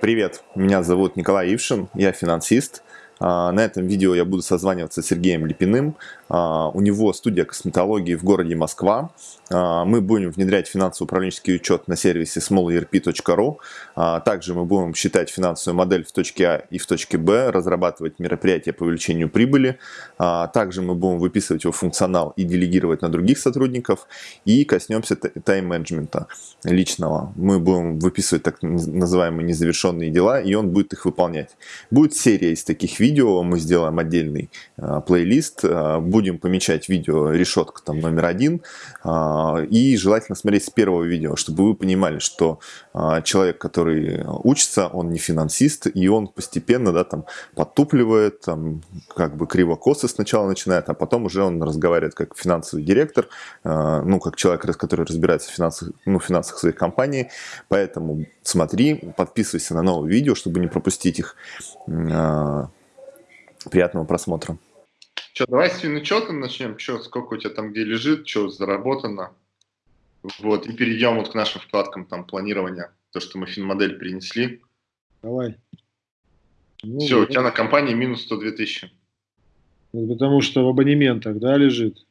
Привет, меня зовут Николай Ившин, я финансист. А, на этом видео я буду созваниваться с Сергеем Липиным. А, у него студия косметологии в городе Москва. А, мы будем внедрять финансово-управленческий учет на сервисе smallerp.ru. Также мы будем считать финансовую модель в точке А и в точке Б, разрабатывать мероприятия по увеличению прибыли. Также мы будем выписывать его функционал и делегировать на других сотрудников. И коснемся тайм-менеджмента личного. Мы будем выписывать так называемые незавершенные дела, и он будет их выполнять. Будет серия из таких видео видео, мы сделаем отдельный э, плейлист, э, будем помечать видео решетка там номер один, э, и желательно смотреть с первого видео, чтобы вы понимали, что э, человек, который учится, он не финансист, и он постепенно, да, там, подтупливает, там, как бы криво-косо сначала начинает, а потом уже он разговаривает как финансовый директор, э, ну, как человек, который разбирается в финансах, ну, финансах своей компании, поэтому смотри, подписывайся на новые видео, чтобы не пропустить их. Приятного просмотра. Что, давай с финучета начнем. Что, сколько у тебя там где лежит, что заработано. Вот, и перейдем вот к нашим вкладкам там планирования. То, что мы финмодель принесли. Давай. Ну, Все, у тебя на компании минус 102 тысячи. потому что в абонементах, да, лежит?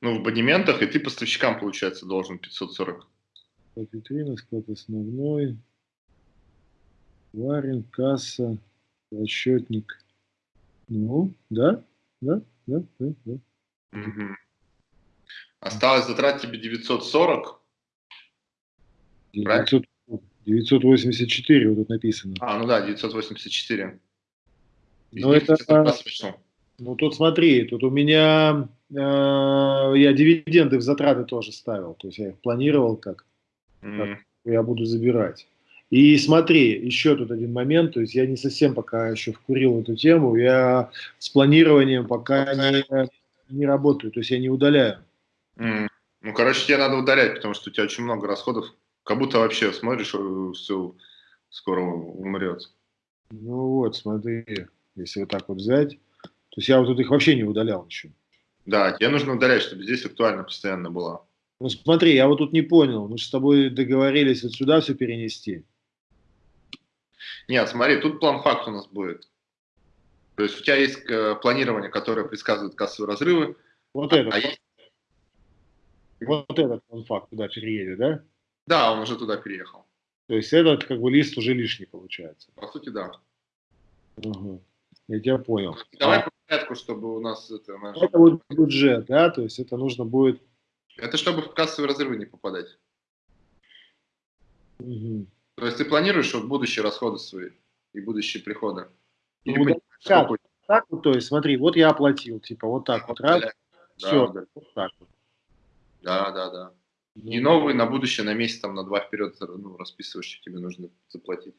Ну, в абонементах, и ты поставщикам, получается, должен 540. Склад витрина, склад основной, варен, касса, расчетник. Ну, да, да, да, да. да. Угу. Осталось затратить тебе 940. 900, 984 вот тут написано. А, ну да, 984. Ну это, ну тут смотри, тут у меня, э, я дивиденды в затраты тоже ставил, то есть я их планировал как, mm. как я буду забирать. И смотри, еще тут один момент, то есть я не совсем пока еще вкурил эту тему, я с планированием пока не, не работаю, то есть я не удаляю. Mm. Ну, короче, тебе надо удалять, потому что у тебя очень много расходов, как будто вообще смотришь, э, все скоро умрет. Ну вот, смотри, если вот так вот взять, то есть я вот тут их вообще не удалял еще. Да, тебе нужно удалять, чтобы здесь актуально постоянно было. Ну смотри, я вот тут не понял, мы же с тобой договорились вот сюда все перенести. Нет, смотри, тут план факт у нас будет. То есть у тебя есть э, планирование, которое предсказывает кассовые разрывы. Вот а, это. А есть... Вот этот план факт туда переедет, да? Да, он уже туда переехал. То есть этот как бы лист уже лишний получается. По сути, да. Угу. Я тебя понял. Давай а... по порядку, чтобы у нас это... Наш... Это будет бюджет, да? То есть это нужно будет... Это чтобы в кассовые разрывы не попадать. Угу. То есть ты планируешь вот будущие расходы свои и будущие приходы? Или ну, так, так вот, то есть смотри, вот я оплатил, типа вот так вот, раз, да, все, да. вот так вот. Да, да, да. Ну, и новые на будущее, на месяц, там, на два вперед ну, расписываешь, что тебе нужно заплатить.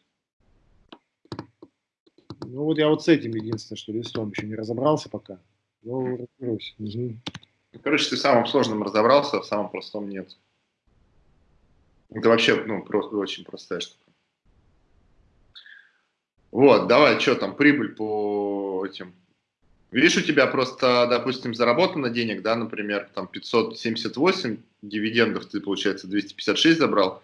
Ну вот я вот с этим единственное, что листом еще не разобрался пока. Ну, разберусь. Угу. Короче, ты в самом сложном разобрался, а в самом простом нет. Это вообще, ну, просто очень простая штука. Вот, давай, что там, прибыль по этим. Видишь, у тебя просто, допустим, заработано денег, да, например, там 578 дивидендов, ты, получается, 256 забрал,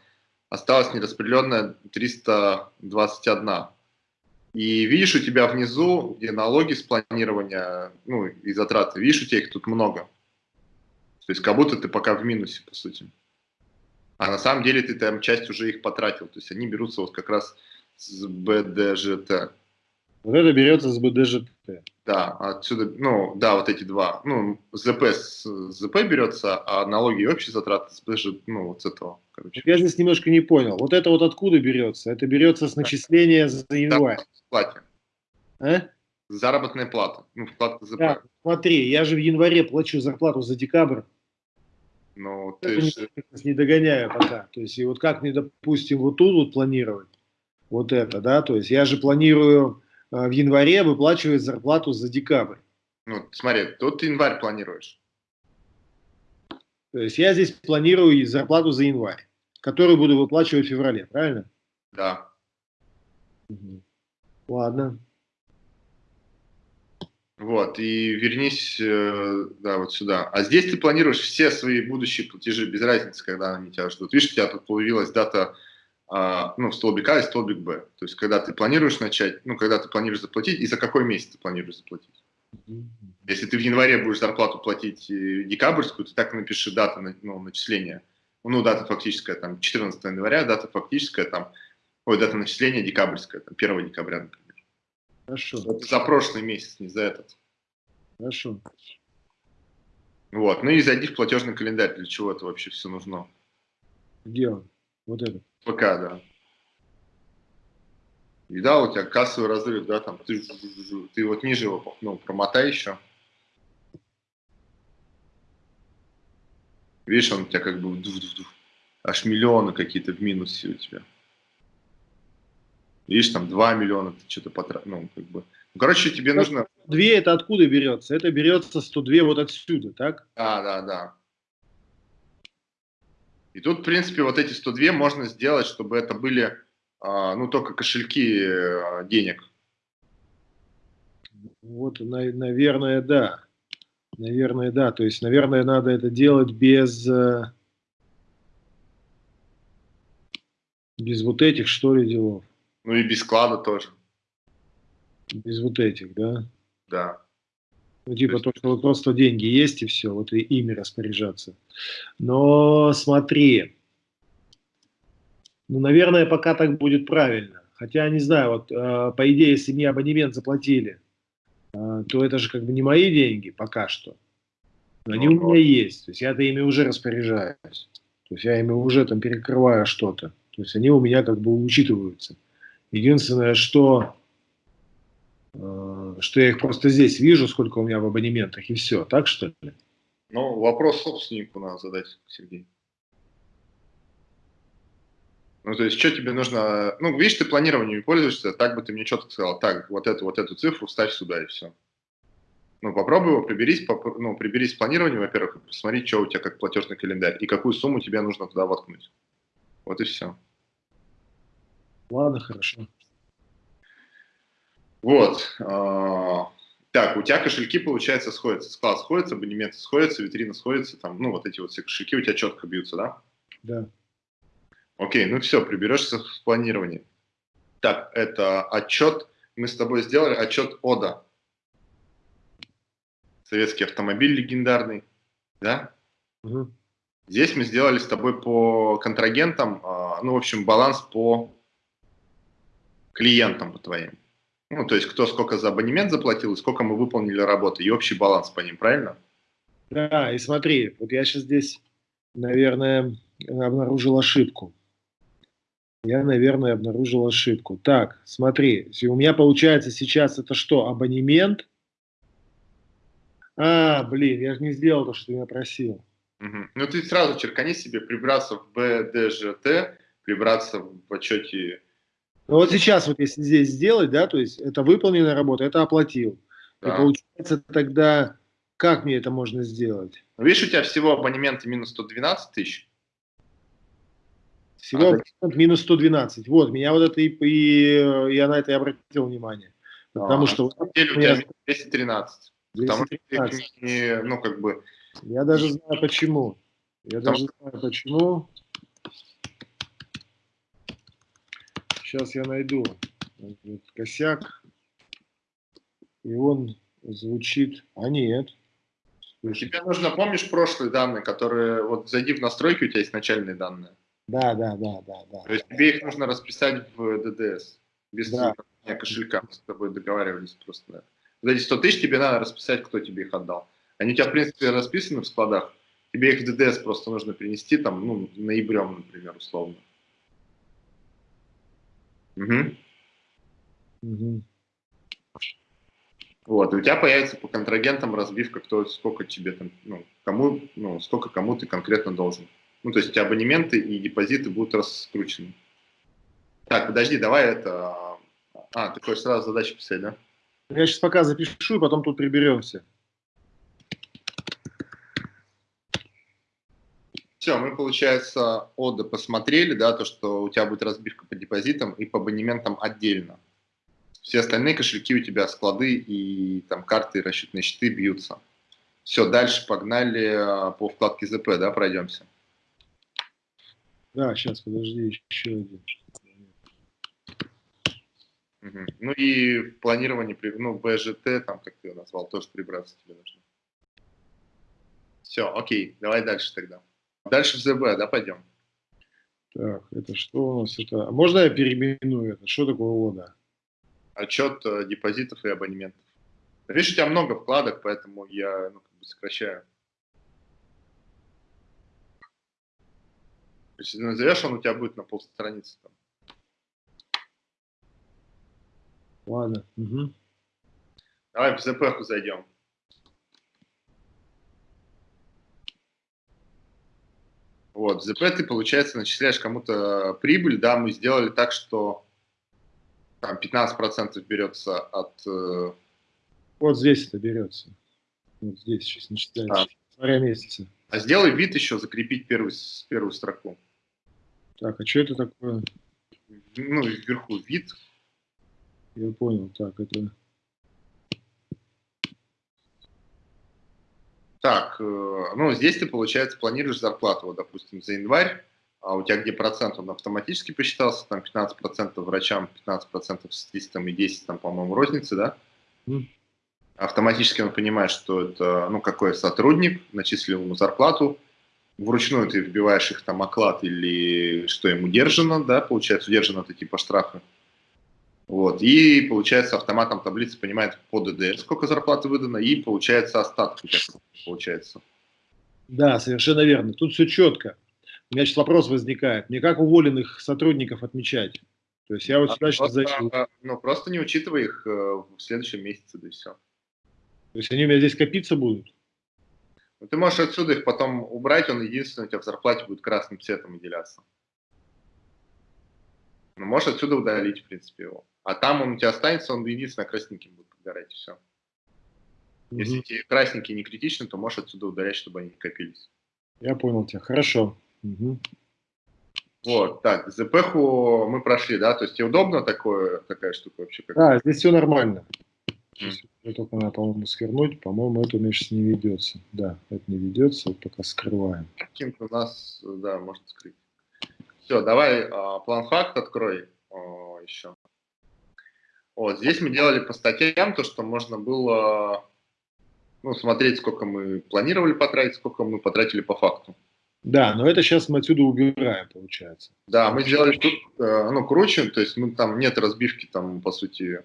осталось нераспределенная 321. И видишь, у тебя внизу, где налоги с планирования, ну, и затраты, видишь, у тебя их тут много. То есть как будто ты пока в минусе, по сути. А на самом деле ты там часть уже их потратил. То есть они берутся вот как раз с БДЖТ. Вот это берется с БДЖТ. Да, отсюда, ну, да, вот эти два. Ну, ЗП с ЗП берется, а налоги и общие затраты с БДЖ, ну, вот с этого. Короче. Я здесь немножко не понял. Вот это вот откуда берется? Это берется с начисления за январь. Плате. А? Заработная плата. Ну, вкладка ЗП. Да, смотри, я же в январе плачу зарплату за декабрь. Ну, ты же... не догоняю пока. То есть, и вот как мне, допустим, вот тут вот планировать, вот это, да, то есть я же планирую э, в январе выплачивать зарплату за декабрь. Ну, смотри, тут январь планируешь. То есть я здесь планирую зарплату за январь, которую буду выплачивать в феврале, правильно? Да. Угу. Ладно. Вот, и вернись, э, да, вот сюда. А здесь ты планируешь все свои будущие платежи, без разницы, когда они тебя ждут. Видишь, у тебя тут появилась дата а, ну, столбик А и столбик Б. То есть, когда ты планируешь начать, ну, когда ты планируешь заплатить, и за какой месяц ты планируешь заплатить. Если ты в январе будешь зарплату платить э, декабрьскую, ты так напиши дату ну, начисления. Ну, дата фактическая, там, 14 января, дата фактическая, там, ой, дата начисления декабрьская, там, 1 декабря, например. Хорошо. За прошлый месяц, не за этот. Хорошо. Вот, ну и зайди в платежный календарь, для чего это вообще все нужно. Где он? Вот это? ПК, да. И да, у тебя кассовый разрыв, да, там, ты, ты вот ниже его, ну, промотай еще. Видишь, он у тебя как бы аж миллионы какие-то в минусе у тебя. Видишь, там 2 миллиона ты что-то потратил, ну, как бы. Ну, короче, тебе нужно... 2 это откуда берется? Это берется 102 вот отсюда, так? Да, да, да. И тут, в принципе, вот эти 102 можно сделать, чтобы это были а, ну, только кошельки а, денег. Вот, наверное, да. Наверное, да. То есть, наверное, надо это делать без, э, без вот этих, что ли, делов. Ну и без склада тоже. Без вот этих, да? Да. Ну, типа, то, что вот просто деньги есть и все, вот и ими распоряжаться. Но смотри, ну, наверное, пока так будет правильно. Хотя, не знаю, вот, э, по идее, если мне абонемент заплатили, э, то это же как бы не мои деньги пока что. Но они у меня есть. То есть я-то ими уже распоряжаюсь. То есть я ими уже там перекрываю что-то. То есть они у меня как бы учитываются. Единственное, что, э, что я их просто здесь вижу, сколько у меня в абонементах, и все. Так что ли? Ну, вопрос собственнику надо задать, Сергей. Ну, то есть, что тебе нужно... Ну, видишь, ты планированием пользуешься, так бы ты мне четко сказал, так, вот эту, вот эту цифру ставь сюда, и все. Ну, попробуй его, приберись, поп... ну, приберись планирование, во-первых, и посмотри, что у тебя как платежный календарь, и какую сумму тебе нужно туда воткнуть. Вот и все. Ладно, хорошо. Вот. А, так, у тебя кошельки, получается, сходятся. Склад сходится, абонементы сходятся, витрина сходится, там, ну, вот эти вот все кошельки у тебя четко бьются, да? Да. Окей, ну все, приберешься в планировании. Так, это отчет. Мы с тобой сделали отчет ОДА. Советский автомобиль легендарный. Да? Угу. Здесь мы сделали с тобой по контрагентам, а, ну, в общем, баланс по клиентам по твоим. Ну, то есть, кто сколько за абонемент заплатил, и сколько мы выполнили работы, и общий баланс по ним, правильно? Да, и смотри, вот я сейчас здесь, наверное, обнаружил ошибку я, наверное, обнаружил ошибку. Так, смотри, у меня получается сейчас это что, абонемент? А, блин, я же не сделал то, что ты меня просил. Угу. Ну, ты сразу черкани себе, прибраться в БДЖТ, прибраться в отчете. Ну, вот сейчас вот если здесь сделать, да, то есть это выполненная работа, это оплатил. Да. И получается тогда, как мне это можно сделать? Ну, видишь, у тебя всего абонементы минус 112 тысяч. Всего а, минус 112. Вот, меня вот это и, и я на это и обратил внимание. Потому а, что... На самом деле у тебя 213. 213. Потому что ну, как бы... Я даже знаю почему. Я потому даже знаю почему. Сейчас я найду косяк. И он звучит... А нет. Тебе нужно, помнишь прошлые данные, которые... Вот зайди в настройки, у тебя есть начальные данные. Да, да, да, да, да. То есть тебе их нужно расписать в ДДС, без да. кошелька, мы с тобой договаривались просто. Да. Вот эти 100 тысяч тебе надо расписать, кто тебе их отдал. Они у тебя, в принципе, расписаны в складах, тебе их в ДДС просто нужно принести, там, ну, ноябрем, например, условно. Угу. Угу. Вот, и у тебя появится по контрагентам разбивка, кто, сколько тебе там, ну, кому, ну, сколько кому ты конкретно должен. Ну, то есть абонементы и депозиты будут раскручены. Так, подожди, давай это... А, ты хочешь сразу задачи писать, да? Я сейчас пока запишу, потом тут приберемся. Все, мы, получается, ОДА посмотрели, да, то, что у тебя будет разбивка по депозитам и по абонементам отдельно. Все остальные кошельки у тебя, склады и там карты и расчетные счеты бьются. Все, дальше погнали а, по вкладке ЗП, да, пройдемся. Да, сейчас, подожди, еще один. Угу. Ну и в планировании, ну, БЖТ, там, как ты его назвал, тоже прибраться тебе нужно. Все, окей, давай дальше тогда. Дальше в ЗБ, да, пойдем? Так, это что у нас? Это... А можно я переименую это? Что такое ОДА? Отчет э, депозитов и абонементов. Видишь, у тебя много вкладок, поэтому я ну, как бы сокращаю. Если назовешь, он у тебя будет на полстраницы. Там. Ладно. Угу. Давай в ЗП зайдем. Вот, в ЗП ты, получается, начисляешь кому-то прибыль, да, мы сделали так, что там 15% берется от... Э, вот здесь это берется. Вот здесь сейчас начисляешь. А. месяца. А сделай вид еще, закрепить первую, первую строку. Так, а что это такое? Ну, вверху вид. Я понял, так, это... Так, э, ну, здесь ты, получается, планируешь зарплату, вот, допустим, за январь, а у тебя где процент, он автоматически посчитался, там 15% врачам, 15% статистам и 10, там, по-моему, розницы, да? Mm. Автоматически он понимает, что это, ну, какой сотрудник, начислил ему зарплату, вручную ты вбиваешь их там оклад или что ему держано, да, получается, удержано это типа штрафы. Вот, и получается автоматом таблицы понимает по ДД, сколько зарплаты выдано, и получается тебя получается. Да, совершенно верно. Тут все четко. У меня сейчас вопрос возникает. Мне как уволенных сотрудников отмечать? То есть я вот сюда сейчас зайду. Ну, просто не учитывая их э, в следующем месяце, да и все. То есть они у меня здесь копиться будут? Ну, ты можешь отсюда их потом убрать, он единственный у тебя в зарплате будет красным цветом выделяться. Ну, можешь отсюда удалить, в принципе, его. А там он у тебя останется, он единственное красненьким будет подгорать, и все. Mm-hmm. Если эти красненькие не критичны, то можешь отсюда удалять, чтобы они не копились. Я понял тебя, хорошо. Угу. Вот, так, ЗПХу мы прошли, да? То есть тебе удобно такое, такая штука вообще? Как да, здесь все нормально. Это только надо, по-моему, свернуть. По-моему, это у не ведется. Да, это не ведется, вот пока скрываем. Каким-то у нас, да, можно скрыть. Все, давай а, план факт открой а, еще. Вот, здесь мы делали по статьям то, что можно было ну, смотреть, сколько мы планировали потратить, сколько мы потратили по факту. Да, но это сейчас мы отсюда убираем, получается. Да, мы сделали тут, ну, круче, то есть мы там нет разбивки там, по сути,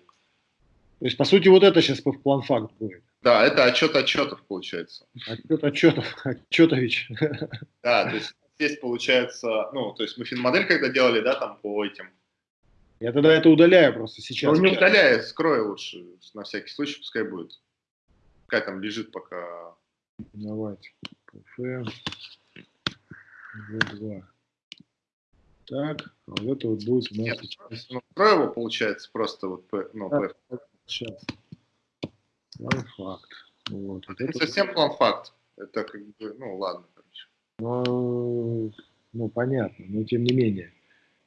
то есть, по сути, вот это сейчас в план факт будет. Да, это отчет отчетов получается. Отчет отчетов, отчетович. Да, то есть здесь получается, ну, то есть мы финмодель когда делали, да, там по этим. Я тогда это удаляю просто сейчас. Ну, не удаляй, скрой лучше, на всякий случай, пускай будет. Пускай там лежит пока. Давайте. ПФ. В2. Так, а вот это вот будет у нас... Нет, ну, скрой его, получается, просто вот, ну, а, Сейчас. План-факт. Вот. Это, это совсем план-факт. Это как бы, ну ладно, короче. Ну, ну, понятно, но тем не менее.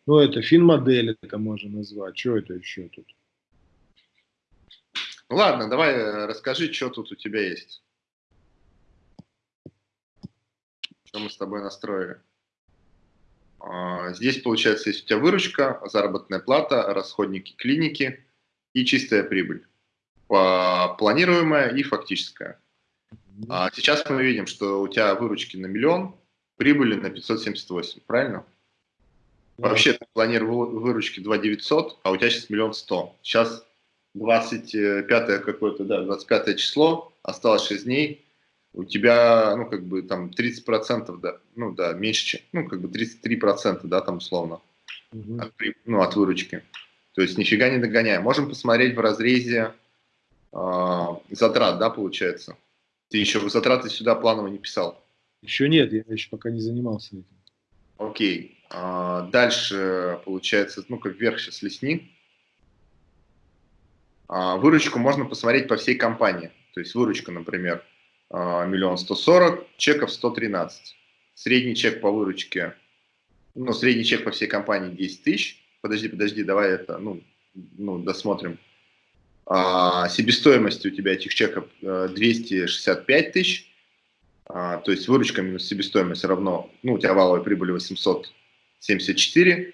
Ну, это фин-модель, это можно назвать. Что это еще тут? Ну ладно, давай э, расскажи, что тут у тебя есть. Что мы с тобой настроили. А, здесь, получается, есть у тебя выручка, заработная плата, расходники клиники – и чистая прибыль, планируемая и фактическая. А сейчас мы видим, что у тебя выручки на миллион, прибыли на 578, правильно? Вообще ты планировал выручки 2 900, а у тебя сейчас миллион сто. Сейчас 25 какое-то, да, 25 число, осталось 6 дней, у тебя, ну, как бы, там, 30%, да, ну, да, меньше, ну, как бы, 33%, да, там, условно, угу. от, ну, от выручки. То есть нифига не догоняем. Можем посмотреть в разрезе э, затрат, да, получается. Ты еще затраты сюда планово не писал? Еще нет, я еще пока не занимался этим. Окей. А, дальше, получается, ну, как вверх сейчас лесни. А, выручку можно посмотреть по всей компании. То есть выручка, например, а, миллион сто сорок, чеков 113. Средний чек по выручке, ну, средний чек по всей компании 10 тысяч подожди, подожди, давай это, ну, ну досмотрим. А, себестоимость у тебя этих чеков 265 э, тысяч, а, то есть выручка минус себестоимость равно, ну, у тебя валовая прибыль 800 74.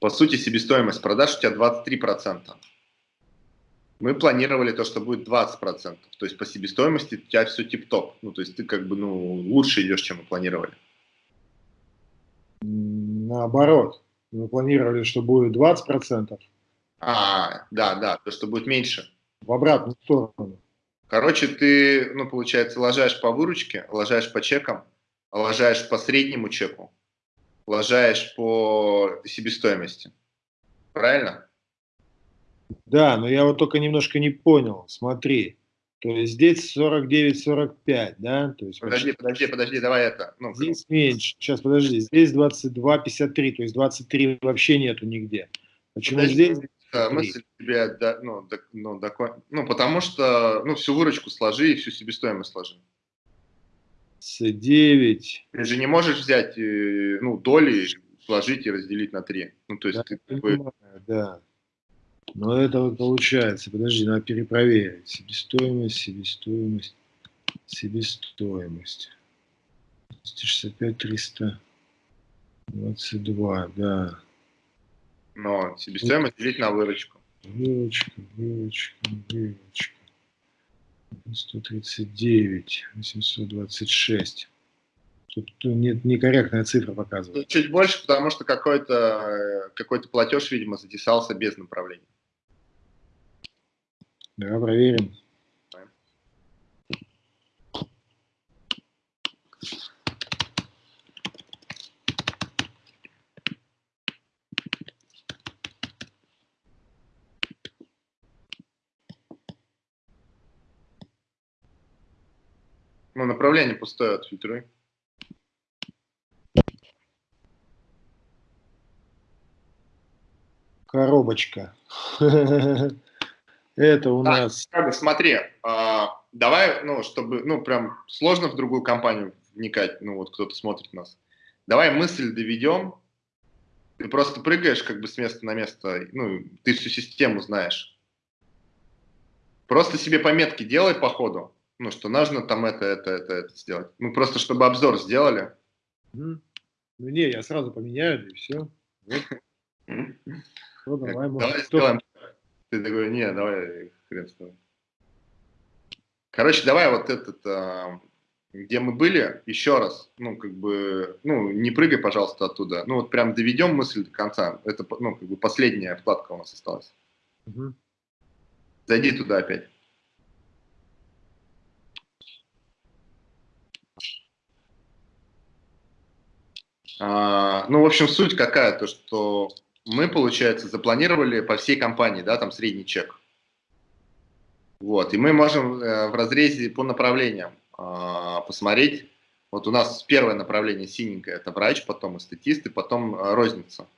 По сути, себестоимость продаж у тебя 23%. Мы планировали то, что будет 20%. То есть по себестоимости у тебя все тип-топ. Ну, то есть ты как бы ну, лучше идешь, чем мы планировали. Наоборот. Мы планировали, что будет 20%. А, да, да, то, что будет меньше. В обратную сторону. Короче, ты, ну, получается, ложаешь по выручке, ложаешь по чекам, ложаешь по среднему чеку, ложаешь по себестоимости. Правильно? Да, но я вот только немножко не понял. Смотри, то есть здесь 49-45, да? То есть подожди, подожди, подожди, давай это. Ну, здесь меньше. Сейчас, подожди. Здесь 22-53, то есть 23 вообще нету нигде. Почему подожди, здесь? Мысль тебе, да, ну, да, ну, да, ну, потому что, ну, всю выручку сложи и всю себестоимость сложи. С 9. Ты же не можешь взять, э, ну, доли, сложить и разделить на 3. Ну, то есть да, ты... Понимаю, да. Но это вот получается, подожди, надо перепроверить. Себестоимость, себестоимость, себестоимость. 265, 322, да. Но себестоимость делить на выручку. Выручка, выручка, выручка. 139, 826. Тут нет, некорректная цифра показывает. Чуть больше, потому что какой-то какой, платеж, видимо, затесался без направления. Давай проверим. Ну, направление пустое, отфильтруй. Коробочка. Это у так, нас... Как смотри, а, давай, ну, чтобы, ну, прям сложно в другую компанию вникать, ну, вот кто-то смотрит нас. Давай мысль доведем, ты просто прыгаешь как бы с места на место, ну, ты всю систему знаешь. Просто себе пометки делай по ходу, ну, что нужно там это, это, это, это сделать. Ну, просто чтобы обзор сделали. Ну, не, я сразу поменяю, и все. Вот. Ну, давай, давай сделаем ты такой, не, давай хрен с тобой. Короче, давай вот этот, а, где мы были, еще раз, ну, как бы, ну, не прыгай, пожалуйста, оттуда. Ну, вот прям доведем мысль до конца. Это, ну, как бы последняя вкладка у нас осталась. Угу. Зайди туда опять. А, ну, в общем, суть какая, то, что мы, получается, запланировали по всей компании, да, там средний чек. Вот, и мы можем э, в разрезе по направлениям э, посмотреть. Вот у нас первое направление синенькое, это врач, потом эстетист, и потом э, розница.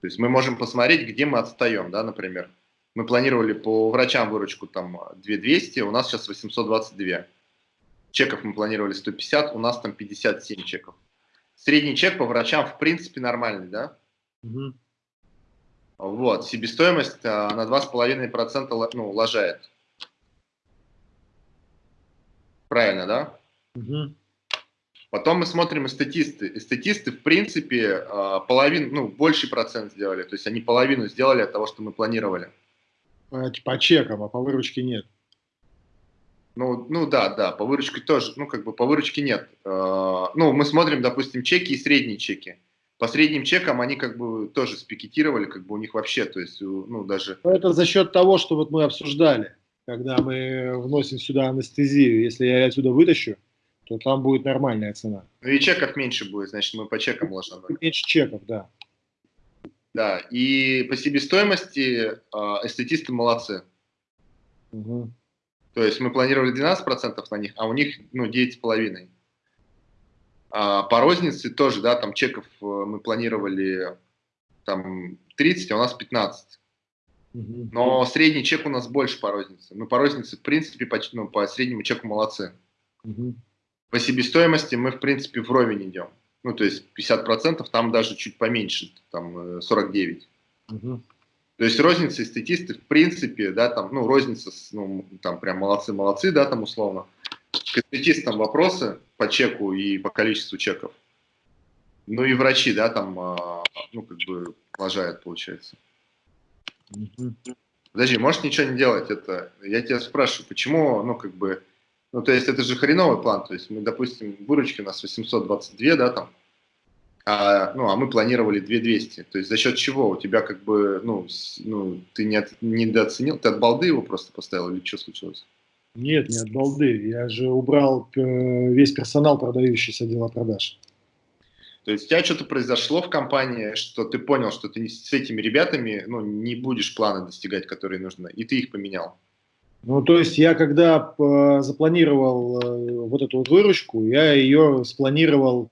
То есть мы можем посмотреть, где мы отстаем, да, например. Мы планировали по врачам выручку там 2200, у нас сейчас 822. Чеков мы планировали 150, у нас там 57 чеков. Средний чек по врачам в принципе нормальный, да? Угу. Вот, себестоимость а, на 2,5% ну, лажает. Правильно, да? Угу. Потом мы смотрим эстетисты. Эстетисты, в принципе, а, половину, ну, больший процент сделали. То есть они половину сделали от того, что мы планировали. По, по чекам, а по выручке нет. Ну, ну да, да, по выручке тоже, ну как бы по выручке нет. А, ну, мы смотрим, допустим, чеки и средние чеки по средним чекам они как бы тоже спикетировали, как бы у них вообще, то есть, ну, даже... Это за счет того, что вот мы обсуждали, когда мы вносим сюда анестезию. Если я отсюда вытащу, то там будет нормальная цена. Ну и чеков меньше будет, значит, мы по чекам ложим. Меньше чеков, да. Да, и по себестоимости э, эстетисты молодцы. Угу. То есть мы планировали 12% на них, а у них ну, 9,5%. А по рознице тоже, да, там чеков э, мы планировали там 30, а у нас 15. Но средний чек у нас больше по рознице. Мы по рознице, в принципе, по, ну, по среднему чеку молодцы. По себестоимости мы, в принципе, вровень идем. Ну, то есть 50%, там даже чуть поменьше, там 49. Угу. То есть розница эстетисты, в принципе, да, там, ну, розница, ну, там прям молодцы-молодцы, да, там условно. К эстетистам вопросы по чеку и по количеству чеков. Ну и врачи, да, там, а, ну, как бы, лажают, получается. Подожди, можешь ничего не делать? Это, я тебя спрашиваю, почему, ну, как бы, ну, то есть это же хреновый план, то есть мы, допустим, выручки у нас 822, да, там, а, ну, а мы планировали 2200, то есть за счет чего у тебя как бы, ну, ну ты не от, недооценил, ты от балды его просто поставил или что случилось? Нет, не от балды, я же убрал э, весь персонал, продающий с отдела продаж. То есть у тебя что-то произошло в компании, что ты понял, что ты с этими ребятами ну, не будешь планы достигать, которые нужны, и ты их поменял. Ну, то есть я когда э, запланировал э, вот эту вот выручку, я ее спланировал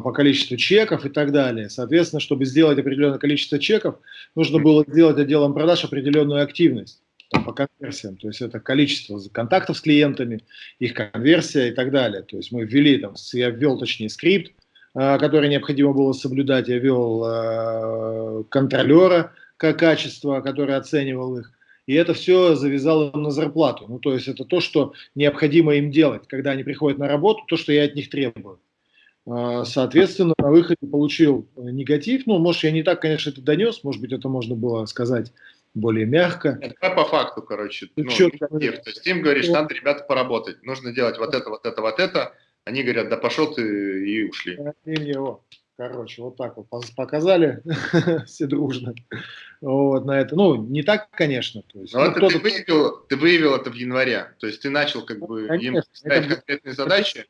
по количеству чеков и так далее. Соответственно, чтобы сделать определенное количество чеков, нужно было сделать отделом продаж определенную активность там, по конверсиям. То есть это количество контактов с клиентами, их конверсия и так далее. То есть мы ввели, там, я ввел точнее скрипт, Э, которые необходимо было соблюдать. Я вел э, контролера как качество, который оценивал их. И это все завязало на зарплату. Ну, то есть это то, что необходимо им делать, когда они приходят на работу, то, что я от них требую. Э, соответственно, на выходе получил негатив. Ну, может, я не так, конечно, это донес, может быть, это можно было сказать более мягко. Это по факту, короче. Ну, негатив. То есть им говоришь, надо, ребята, поработать. Нужно делать вот это, вот это, вот это они говорят, да пошел ты и ушли. Его. Короче, вот так вот показали все дружно. Вот на это. Ну, не так, конечно. То есть, Но ну, это ты, выявил, ты выявил это в январе. То есть ты начал как бы конечно, им ставить конкретные задачи.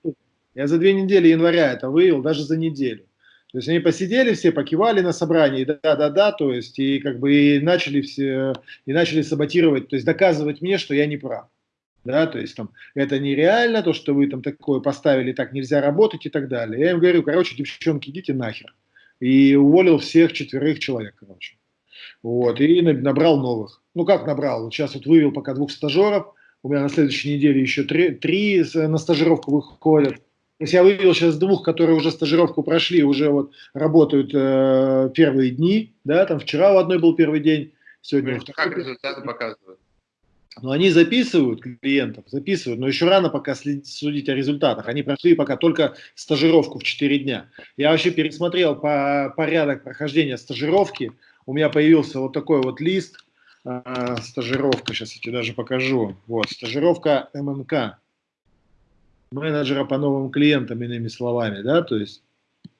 Я за две недели января это выявил, даже за неделю. То есть они посидели все, покивали на собрании, да-да-да, то есть и как бы и начали все, и начали саботировать, то есть доказывать мне, что я не прав да, то есть там это нереально, то, что вы там такое поставили, так нельзя работать и так далее. Я им говорю, короче, девчонки, идите нахер. И уволил всех четверых человек, короче. Вот, и набрал новых. Ну, как набрал? Сейчас вот вывел пока двух стажеров, у меня на следующей неделе еще три, три на стажировку выходят. То есть я вывел сейчас двух, которые уже стажировку прошли, уже вот работают э, первые дни, да, там вчера у одной был первый день, сегодня... Как результаты показывают? Но они записывают клиентов, записывают, но еще рано пока судить о результатах. Они прошли пока только стажировку в 4 дня. Я вообще пересмотрел по порядок прохождения стажировки. У меня появился вот такой вот лист. Э, стажировка, сейчас я тебе даже покажу. Вот, стажировка МНК. Менеджера по новым клиентам, иными словами, да, то есть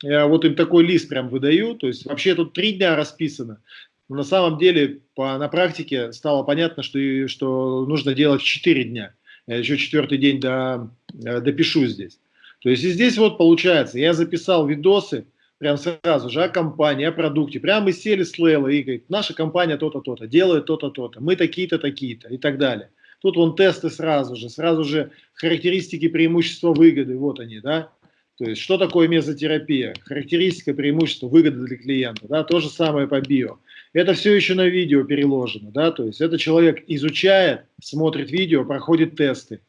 я вот им такой лист прям выдаю, то есть вообще тут три дня расписано. Но на самом деле по, на практике стало понятно, что, что нужно делать 4 дня. Я еще четвертый день до, э, допишу здесь. То есть и здесь вот получается, я записал видосы, прям сразу же о компании, о продукте. Прямо мы сели с Лейлой и говорит, наша компания то-то, то-то, делает то-то, то-то, мы такие-то, такие-то и так далее. Тут вон тесты сразу же, сразу же характеристики, преимущества, выгоды, вот они, да. То есть, что такое мезотерапия? Характеристика, преимущество, выгода для клиента, да, то же самое по био. Это все еще на видео переложено, да, то есть это человек изучает, смотрит видео, проходит тесты.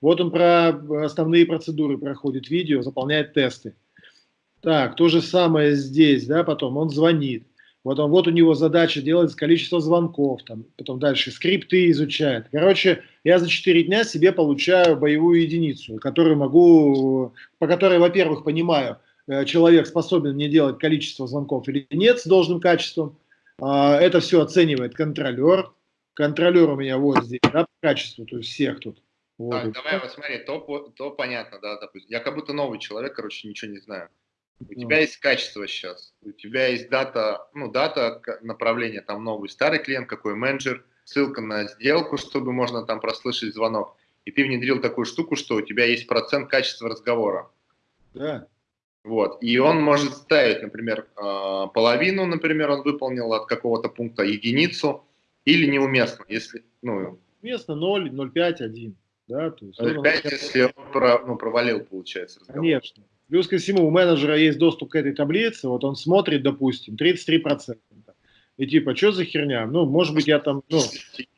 Вот он про основные процедуры проходит видео, заполняет тесты. Так, то же самое здесь, да, потом он звонит. Вот, он, вот у него задача делать количество звонков, там, потом дальше скрипты изучает. Короче, я за 4 дня себе получаю боевую единицу, которую могу, по которой, во-первых, понимаю, э, человек способен мне делать количество звонков или нет с должным качеством, а, это все оценивает контролер. Контролер у меня вот здесь, да, по качеству, то есть всех тут. Вот. Так, давай, вот смотри, то, то понятно, да, допустим. Я как будто новый человек, короче, ничего не знаю. У тебя есть качество сейчас, у тебя есть дата, ну, дата направления, там новый старый клиент, какой менеджер, ссылка на сделку, чтобы можно там прослышать звонок. И ты внедрил такую штуку, что у тебя есть процент качества разговора. Да. Вот. И он может ставить, например, а, половину, например, он выполнил от какого-то пункта единицу, или неуместно, если, ну... Уместно 0, 0,5, 1. Да, то есть 0,5, если он про, ну, провалил, получается, разговор. Конечно. Плюс ко всему, у менеджера есть доступ к этой таблице, вот он смотрит, допустим, 33%. И типа, что за херня? Ну, может быть, я там... Ну,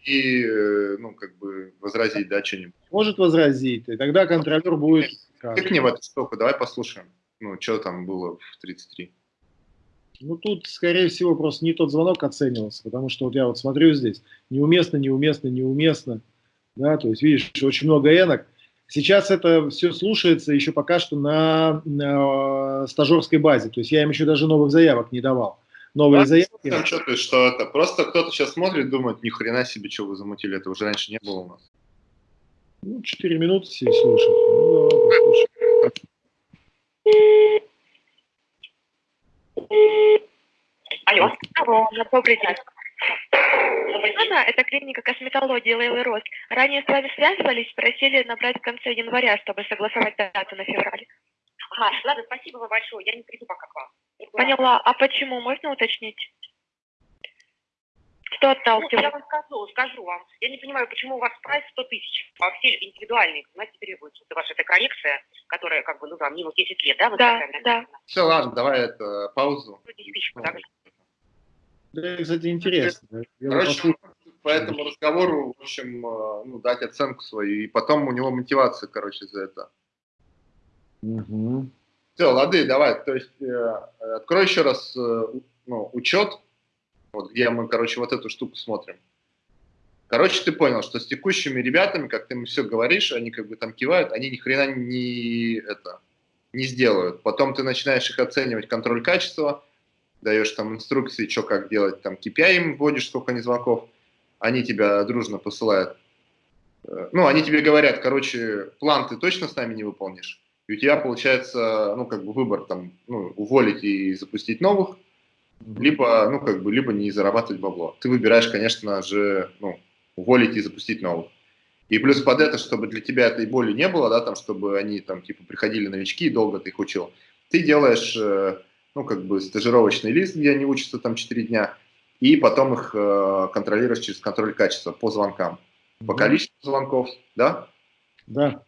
и, э, ну, как бы возразить, да, что-нибудь. Может возразить, и тогда контролер будет... Как не в эту штуку, давай послушаем. Ну, что там было в 33? Ну, тут, скорее всего, просто не тот звонок оценивался, потому что вот я вот смотрю здесь, неуместно, неуместно, неуместно, да, то есть, видишь, очень много энок, Сейчас это все слушается еще пока что на, на стажерской базе. То есть я им еще даже новых заявок не давал. Новые а заявки. Там что ты, что это? Просто кто-то сейчас смотрит, думает, ни хрена себе, что вы замутили, это уже раньше не было у нас. Ну, 4 минуты все слушать. Ну, да, Алло. Алло, добрый день. Анна, это клиника косметологии Лейлы Рос. Ранее с вами связывались, просили набрать в конце января, чтобы согласовать дату на февраль. Ага, ладно, спасибо вам большое, я не приду пока к вам. Поняла. А почему? Можно уточнить? Кто отдал? Ну, я вам скажу, скажу вам. Я не понимаю, почему у вас прайс 100 тысяч, а все индивидуальные, знаете, требуется. Это ваша эта коррекция, которая, как бы, ну, там, минус 10 лет, да? Да, да. Все, ладно, давай это, паузу. 10 тысяч, так? Да, кстати, интересно. Короче, по этому разговору, в общем, э, ну, дать оценку свою, и потом у него мотивация, короче, за это. Угу. Все, лады, давай, то есть э, открой еще раз э, ну, учет, вот где мы, короче, вот эту штуку смотрим. Короче, ты понял, что с текущими ребятами, как ты им все говоришь, они как бы там кивают, они ни хрена не, это, не сделают. Потом ты начинаешь их оценивать, контроль качества, даешь там инструкции, что как делать, там KPI им вводишь, сколько они звонков, они тебя дружно посылают. Э, ну, они тебе говорят, короче, план ты точно с нами не выполнишь, и у тебя получается, ну, как бы выбор там, ну, уволить и запустить новых, либо, ну, как бы, либо не зарабатывать бабло. Ты выбираешь, конечно же, ну, уволить и запустить новых. И плюс под это, чтобы для тебя этой боли не было, да, там, чтобы они там, типа, приходили новички и долго ты их учил, ты делаешь э, ну, как бы стажировочный лист, где они учатся там 4 дня, и потом их э, контролируешь через контроль качества по звонкам, по количеству звонков, да? Да.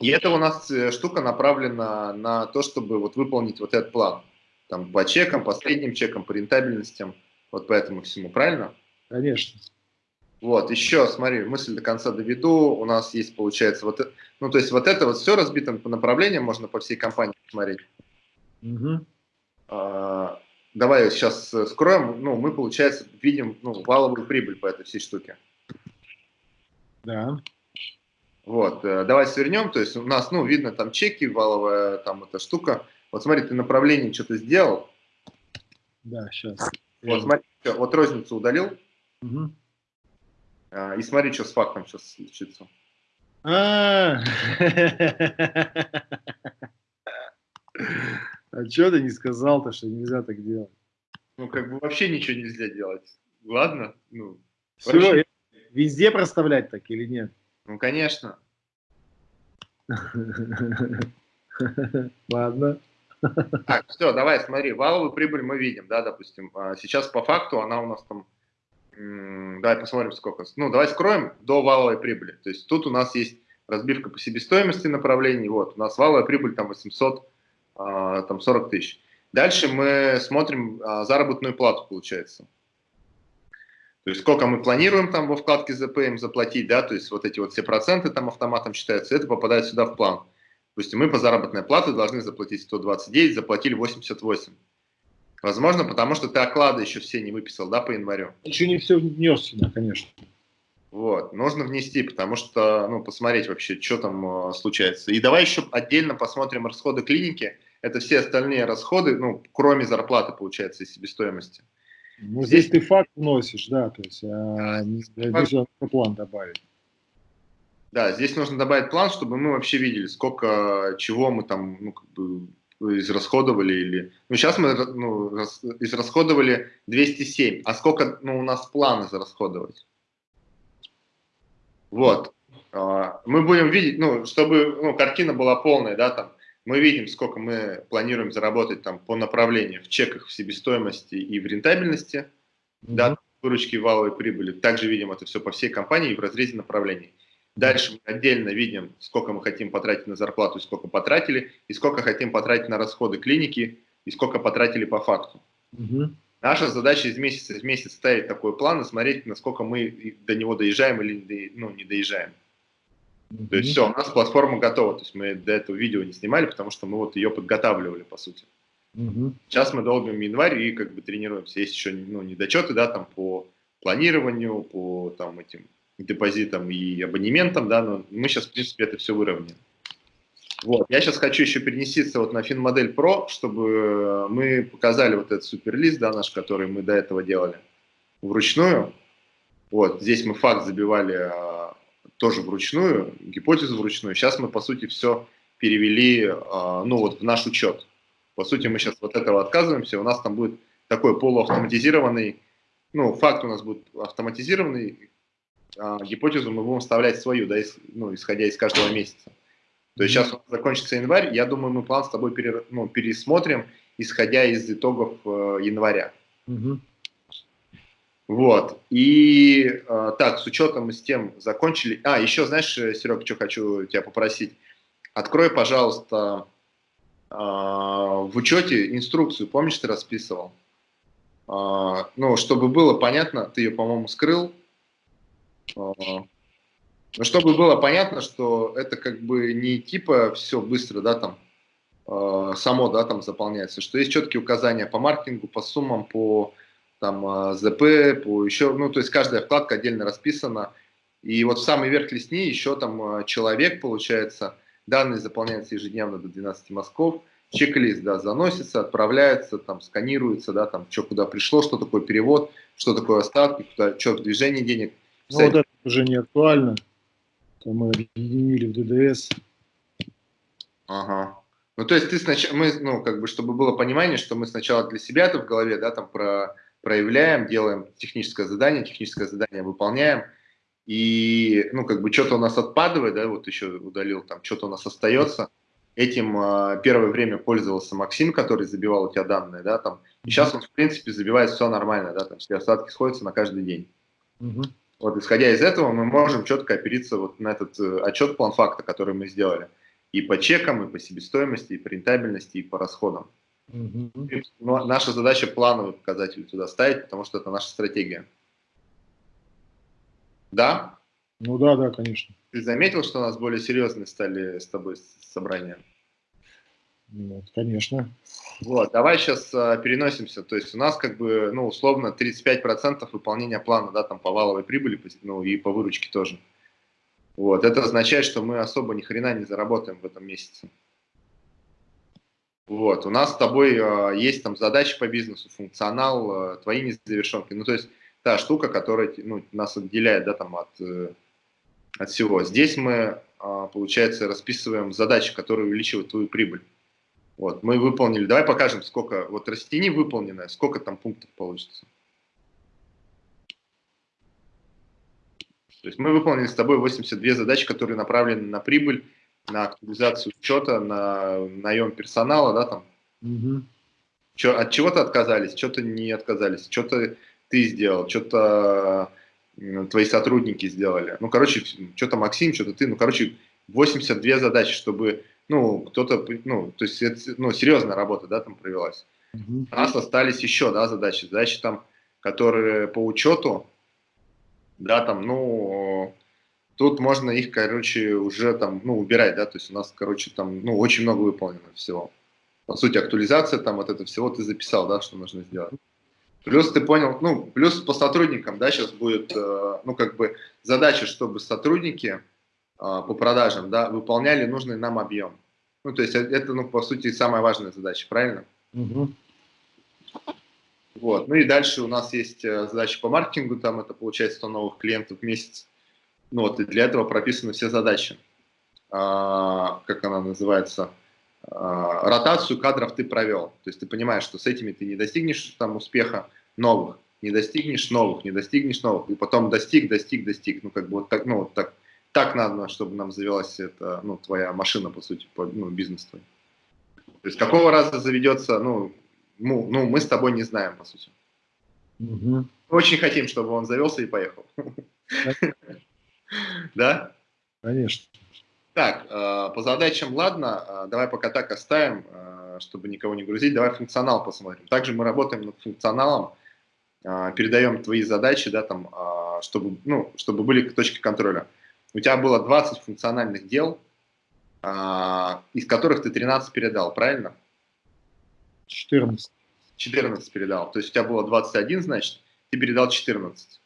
И это у нас э, штука направлена на то, чтобы вот выполнить вот этот план. Там по чекам, по средним чекам, по рентабельностям, вот по этому всему, правильно? Конечно. Вот, еще, смотри, мысль до конца доведу. У нас есть, получается, вот, ну, то есть вот это вот все разбито по направлениям, можно по всей компании посмотреть. Угу. А, давай сейчас э, скроем, ну, мы, получается, видим ну, валовую прибыль по этой всей штуке. Да. Вот, э, давай свернем, то есть у нас, ну, видно там чеки, валовая там эта штука. Вот смотри, ты направление что-то сделал. Да, сейчас. Вот смотри, вот розницу удалил. Угу. И смотри, что с фактом сейчас случится. А, А что ты не сказал-то, что нельзя так делать? Ну, как бы вообще ничего нельзя делать. Ладно? Ну, Все, вообще... везде проставлять так или нет? Ну, конечно. Ладно. Так, все, давай, смотри, валовую прибыль мы видим, да, допустим. А сейчас по факту она у нас там, давай посмотрим сколько. Ну, давай скроем до валовой прибыли. То есть тут у нас есть разбивка по себестоимости направлений, вот, у нас валовая прибыль там 800 а, там 40 тысяч. Дальше мы смотрим а, заработную плату, получается. То есть сколько мы планируем там во вкладке ЗПМ заплатить, да, то есть вот эти вот все проценты там автоматом считаются, это попадает сюда в план. Допустим, мы по заработной плате должны заплатить 129, заплатили 88. Возможно, потому что ты оклады еще все не выписал, да, по январю? Еще не все внес сюда, конечно. Вот, нужно внести, потому что, ну, посмотреть вообще, что там э, случается. И давай еще отдельно посмотрим расходы клиники это все остальные расходы, ну, кроме зарплаты, получается, и себестоимости. Ну, здесь, здесь ты факт вносишь, да, то есть а, нужно план добавить. Да, здесь нужно добавить план, чтобы мы вообще видели, сколько чего мы там, ну, как бы израсходовали или... Ну, сейчас мы ну, израсходовали 207, а сколько ну, у нас план израсходовать? Вот. А, мы будем видеть, ну, чтобы ну, картина была полная, да, там, мы видим, сколько мы планируем заработать там по направлению в чеках, в себестоимости и в рентабельности, mm -hmm. да, выручки валовой прибыли. Также видим это все по всей компании в разрезе направлений. Дальше мы отдельно видим, сколько мы хотим потратить на зарплату, сколько потратили, и сколько хотим потратить на расходы клиники, и сколько потратили по факту. Угу. Наша задача из месяца в месяц ставить такой план и смотреть, насколько мы до него доезжаем или ну, не доезжаем. То есть все, у нас платформа готова. То есть мы до этого видео не снимали, потому что мы вот ее подготавливали, по сути. Сейчас мы долбим январь и как бы тренируемся. Есть еще ну, недочеты, да, там по планированию, по там этим депозитам и абонементам, да, но мы сейчас, в принципе, это все выровняем. Вот. Я сейчас хочу еще перенеститься вот на FinModel Pro, чтобы мы показали вот этот суперлист, да, наш, который мы до этого делали вручную. Вот, здесь мы факт забивали а, тоже вручную, гипотезу вручную. Сейчас мы, по сути, все перевели, а, ну, вот в наш учет. По сути, мы сейчас вот этого отказываемся, у нас там будет такой полуавтоматизированный, ну, факт у нас будет автоматизированный, а, гипотезу мы будем вставлять свою, да, из, ну, исходя из каждого месяца. То есть сейчас закончится январь, я думаю, мы план с тобой пере, ну, пересмотрим, исходя из итогов э, января. Угу. Вот. И э, так, с учетом и с тем закончили. А, еще, знаешь, э, Серег, что хочу тебя попросить. Открой, пожалуйста, э, в учете инструкцию, помнишь, ты расписывал? Э, ну, чтобы было понятно, ты ее, по-моему, скрыл. Э, но чтобы было понятно, что это как бы не типа все быстро, да, там, э, само, да, там заполняется, что есть четкие указания по маркетингу, по суммам, по там э, ЗП, по еще, ну, то есть каждая вкладка отдельно расписана. И вот в самый верх листни еще там э, человек, получается, данные заполняются ежедневно до 12 мазков, чек-лист, да, заносится, отправляется, там, сканируется, да, там, что куда пришло, что такое перевод, что такое остатки, куда, что движение денег. Ну, вот это уже не актуально мы объединили в ДДС. Ага. Ну, то есть ты сначала, мы, ну, как бы, чтобы было понимание, что мы сначала для себя-то в голове, да, там про, проявляем, делаем техническое задание, техническое задание выполняем, и, ну, как бы, что-то у нас отпадывает, да, вот еще удалил, там, что-то у нас остается. Этим э, первое время пользовался Максим, который забивал у тебя данные, да, там. И сейчас он, в принципе, забивает все нормально, да, там, все остатки сходятся на каждый день. Угу. Вот исходя из этого мы можем четко опериться вот на этот э, отчет план факта, который мы сделали. И по чекам, и по себестоимости, и по рентабельности, и по расходам. Угу. И, ну, наша задача плановые показатели туда ставить, потому что это наша стратегия. Да? Ну да, да, конечно. Ты заметил, что у нас более серьезные стали с тобой собрания? Нет, конечно. Вот, давай сейчас а, переносимся. То есть у нас как бы, ну, условно, 35% выполнения плана, да, там по валовой прибыли, ну, и по выручке тоже. Вот, это означает, что мы особо ни хрена не заработаем в этом месяце. Вот, у нас с тобой а, есть там задачи по бизнесу, функционал, а, твои незавершенки. Ну, то есть та штука, которая ну, нас отделяет, да, там от, э, от всего. Здесь мы, а, получается, расписываем задачи, которые увеличивают твою прибыль. Вот, мы выполнили. Давай покажем, сколько, вот растяни выполненное, сколько там пунктов получится. То есть мы выполнили с тобой 82 задачи, которые направлены на прибыль, на актуализацию учета, на наем персонала, да, там. Угу. Чё, от чего-то отказались, что-то не отказались, что-то ты сделал, что-то твои сотрудники сделали. Ну, короче, что-то Максим, что-то ты, ну, короче, 82 задачи, чтобы ну, кто-то, ну, то есть, это, ну, серьезная работа, да, там провелась. Угу. У нас остались еще, да, задачи, задачи там, которые по учету, да, там, ну, тут можно их, короче, уже там, ну, убирать, да, то есть у нас, короче, там, ну, очень много выполнено всего. По сути, актуализация там, вот это всего ты записал, да, что нужно сделать. Плюс ты понял, ну, плюс по сотрудникам, да, сейчас будет, э, ну, как бы задача, чтобы сотрудники, а, по продажам, да, выполняли нужный нам объем. Ну, то есть э, это, ну, по сути, самая важная задача, правильно? Угу. Вот. Ну и дальше у нас есть э, задача по маркетингу, там это получается 100 новых клиентов в месяц. Ну вот, и для этого прописаны все задачи. А, как она называется? А, ротацию кадров ты провел. То есть ты понимаешь, что с этими ты не достигнешь там успеха новых, не достигнешь новых, не достигнешь новых, и потом достиг, достиг, достиг. Ну, как бы вот так, ну, вот так так надо, чтобы нам завелась эта, ну, твоя машина, по сути, по, ну, бизнес твой. То есть какого раза заведется, ну, ну, ну, мы с тобой не знаем, по сути. Угу. Очень хотим, чтобы он завелся и поехал. Да? Конечно. Так, э, по задачам, ладно, э, давай пока так оставим, э, чтобы никого не грузить. Давай функционал посмотрим. Также мы работаем над функционалом, передаем твои задачи, да, там, чтобы, ну, чтобы были точки контроля у тебя было 20 функциональных дел, из которых ты 13 передал, правильно? 14. 14 передал. То есть у тебя было 21, значит, ты передал 14.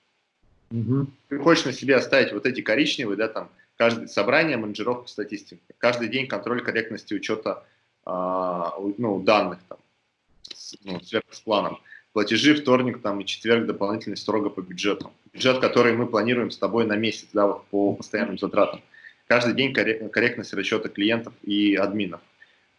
Угу. Ты хочешь на себе оставить вот эти коричневые, да, там, каждое собрание менеджеров по статистике, каждый день контроль корректности учета а, ну, данных, там, ну, с планом. Платежи вторник там, и четверг дополнительно строго по бюджету. Бюджет, который мы планируем с тобой на месяц, да, вот по постоянным затратам. Каждый день корректность расчета клиентов и админов.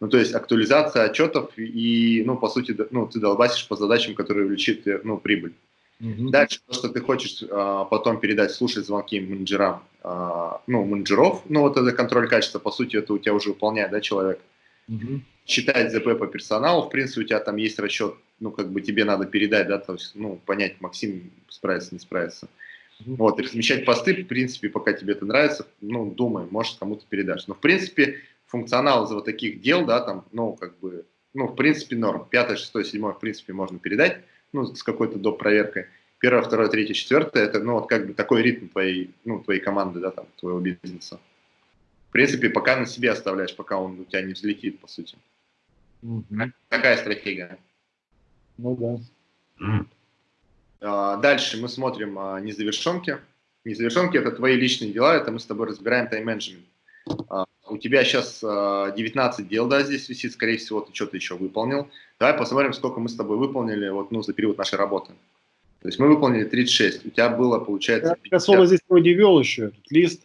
Ну, то есть актуализация отчетов и, ну, по сути, ну, ты долбасишь по задачам, которые увеличат, ну, прибыль. Угу. Дальше, то, что ты хочешь а, потом передать, слушать звонки менеджерам, а, ну, менеджеров, ну, вот это контроль качества, по сути, это у тебя уже выполняет, да, человек. Угу. Считать ЗП по персоналу, в принципе, у тебя там есть расчет, ну, как бы тебе надо передать, да, то есть, ну, понять, Максим справится, не справится. Угу. Вот, и размещать посты, в принципе, пока тебе это нравится, ну, думай, может, кому-то передашь. Но, в принципе, функционал из вот таких дел, да, там, ну, как бы, ну, в принципе, норм. Пятое, шестое, седьмое, в принципе, можно передать, ну, с какой-то доп. проверкой. Первое, второе, третье, четвертое, это, ну, вот как бы такой ритм твоей, ну, твоей команды, да, там, твоего бизнеса. В принципе, пока на себе оставляешь, пока он у тебя не взлетит, по сути. Угу. Такая стратегия. Ну да. А, дальше мы смотрим а, незавершенки. Незавершенки – это твои личные дела, это мы с тобой разбираем тайм-менеджмент. А, у тебя сейчас 19 дел, да, здесь висит, скорее всего, ты что-то еще выполнил. Давай посмотрим, сколько мы с тобой выполнили вот, ну, за период нашей работы. То есть мы выполнили 36, у тебя было, получается, 50. Я особо здесь не вел еще, этот лист.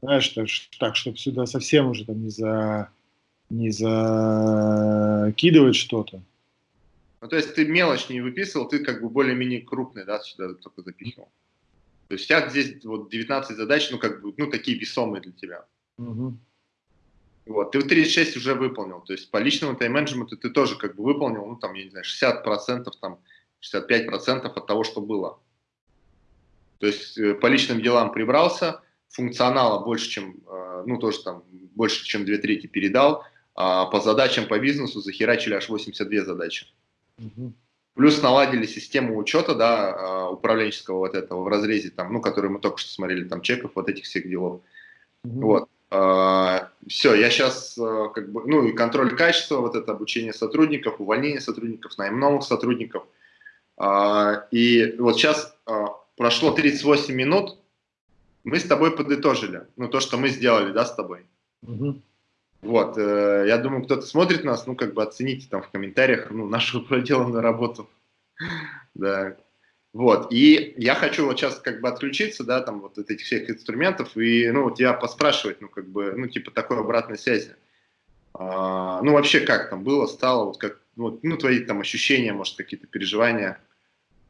Знаешь, так, так чтобы сюда совсем уже там не, за, не закидывать что-то. Ну, то есть ты мелочь не выписывал, ты как бы более-менее крупный, да, сюда только запихивал. То есть у тебя здесь вот 19 задач, ну, как бы, ну, такие весомые для тебя. Угу. Вот, ты 36 уже выполнил, то есть по личному тайм-менеджменту ты тоже как бы выполнил, ну, там, я не знаю, 60%, там, 65% от того, что было. То есть э, по личным делам прибрался, функционала больше, чем, э, ну, тоже там, больше, чем две трети передал, а по задачам по бизнесу захерачили аж 82 задачи. Угу. Плюс наладили систему учета, да, а, управленческого вот этого в разрезе, там, ну, который мы только что смотрели, там, чеков, вот этих всех делов. Угу. Вот. А, Все, я сейчас, а, как бы, ну, и контроль качества, вот это обучение сотрудников, увольнение сотрудников, найм новых сотрудников. И вот сейчас прошло 38 минут, мы с тобой подытожили, ну, то, что мы сделали, да, с тобой. Угу. Вот, э, я думаю, кто-то смотрит нас, ну, как бы оцените там в комментариях, ну, нашу проделанную работу. Да. Вот, и я хочу вот сейчас как бы отключиться, да, там вот от этих всех инструментов и, ну, тебя поспрашивать, ну, как бы, ну, типа такой обратной связи. А, ну, вообще как там было, стало, вот как, вот, ну, твои там ощущения, может, какие-то переживания.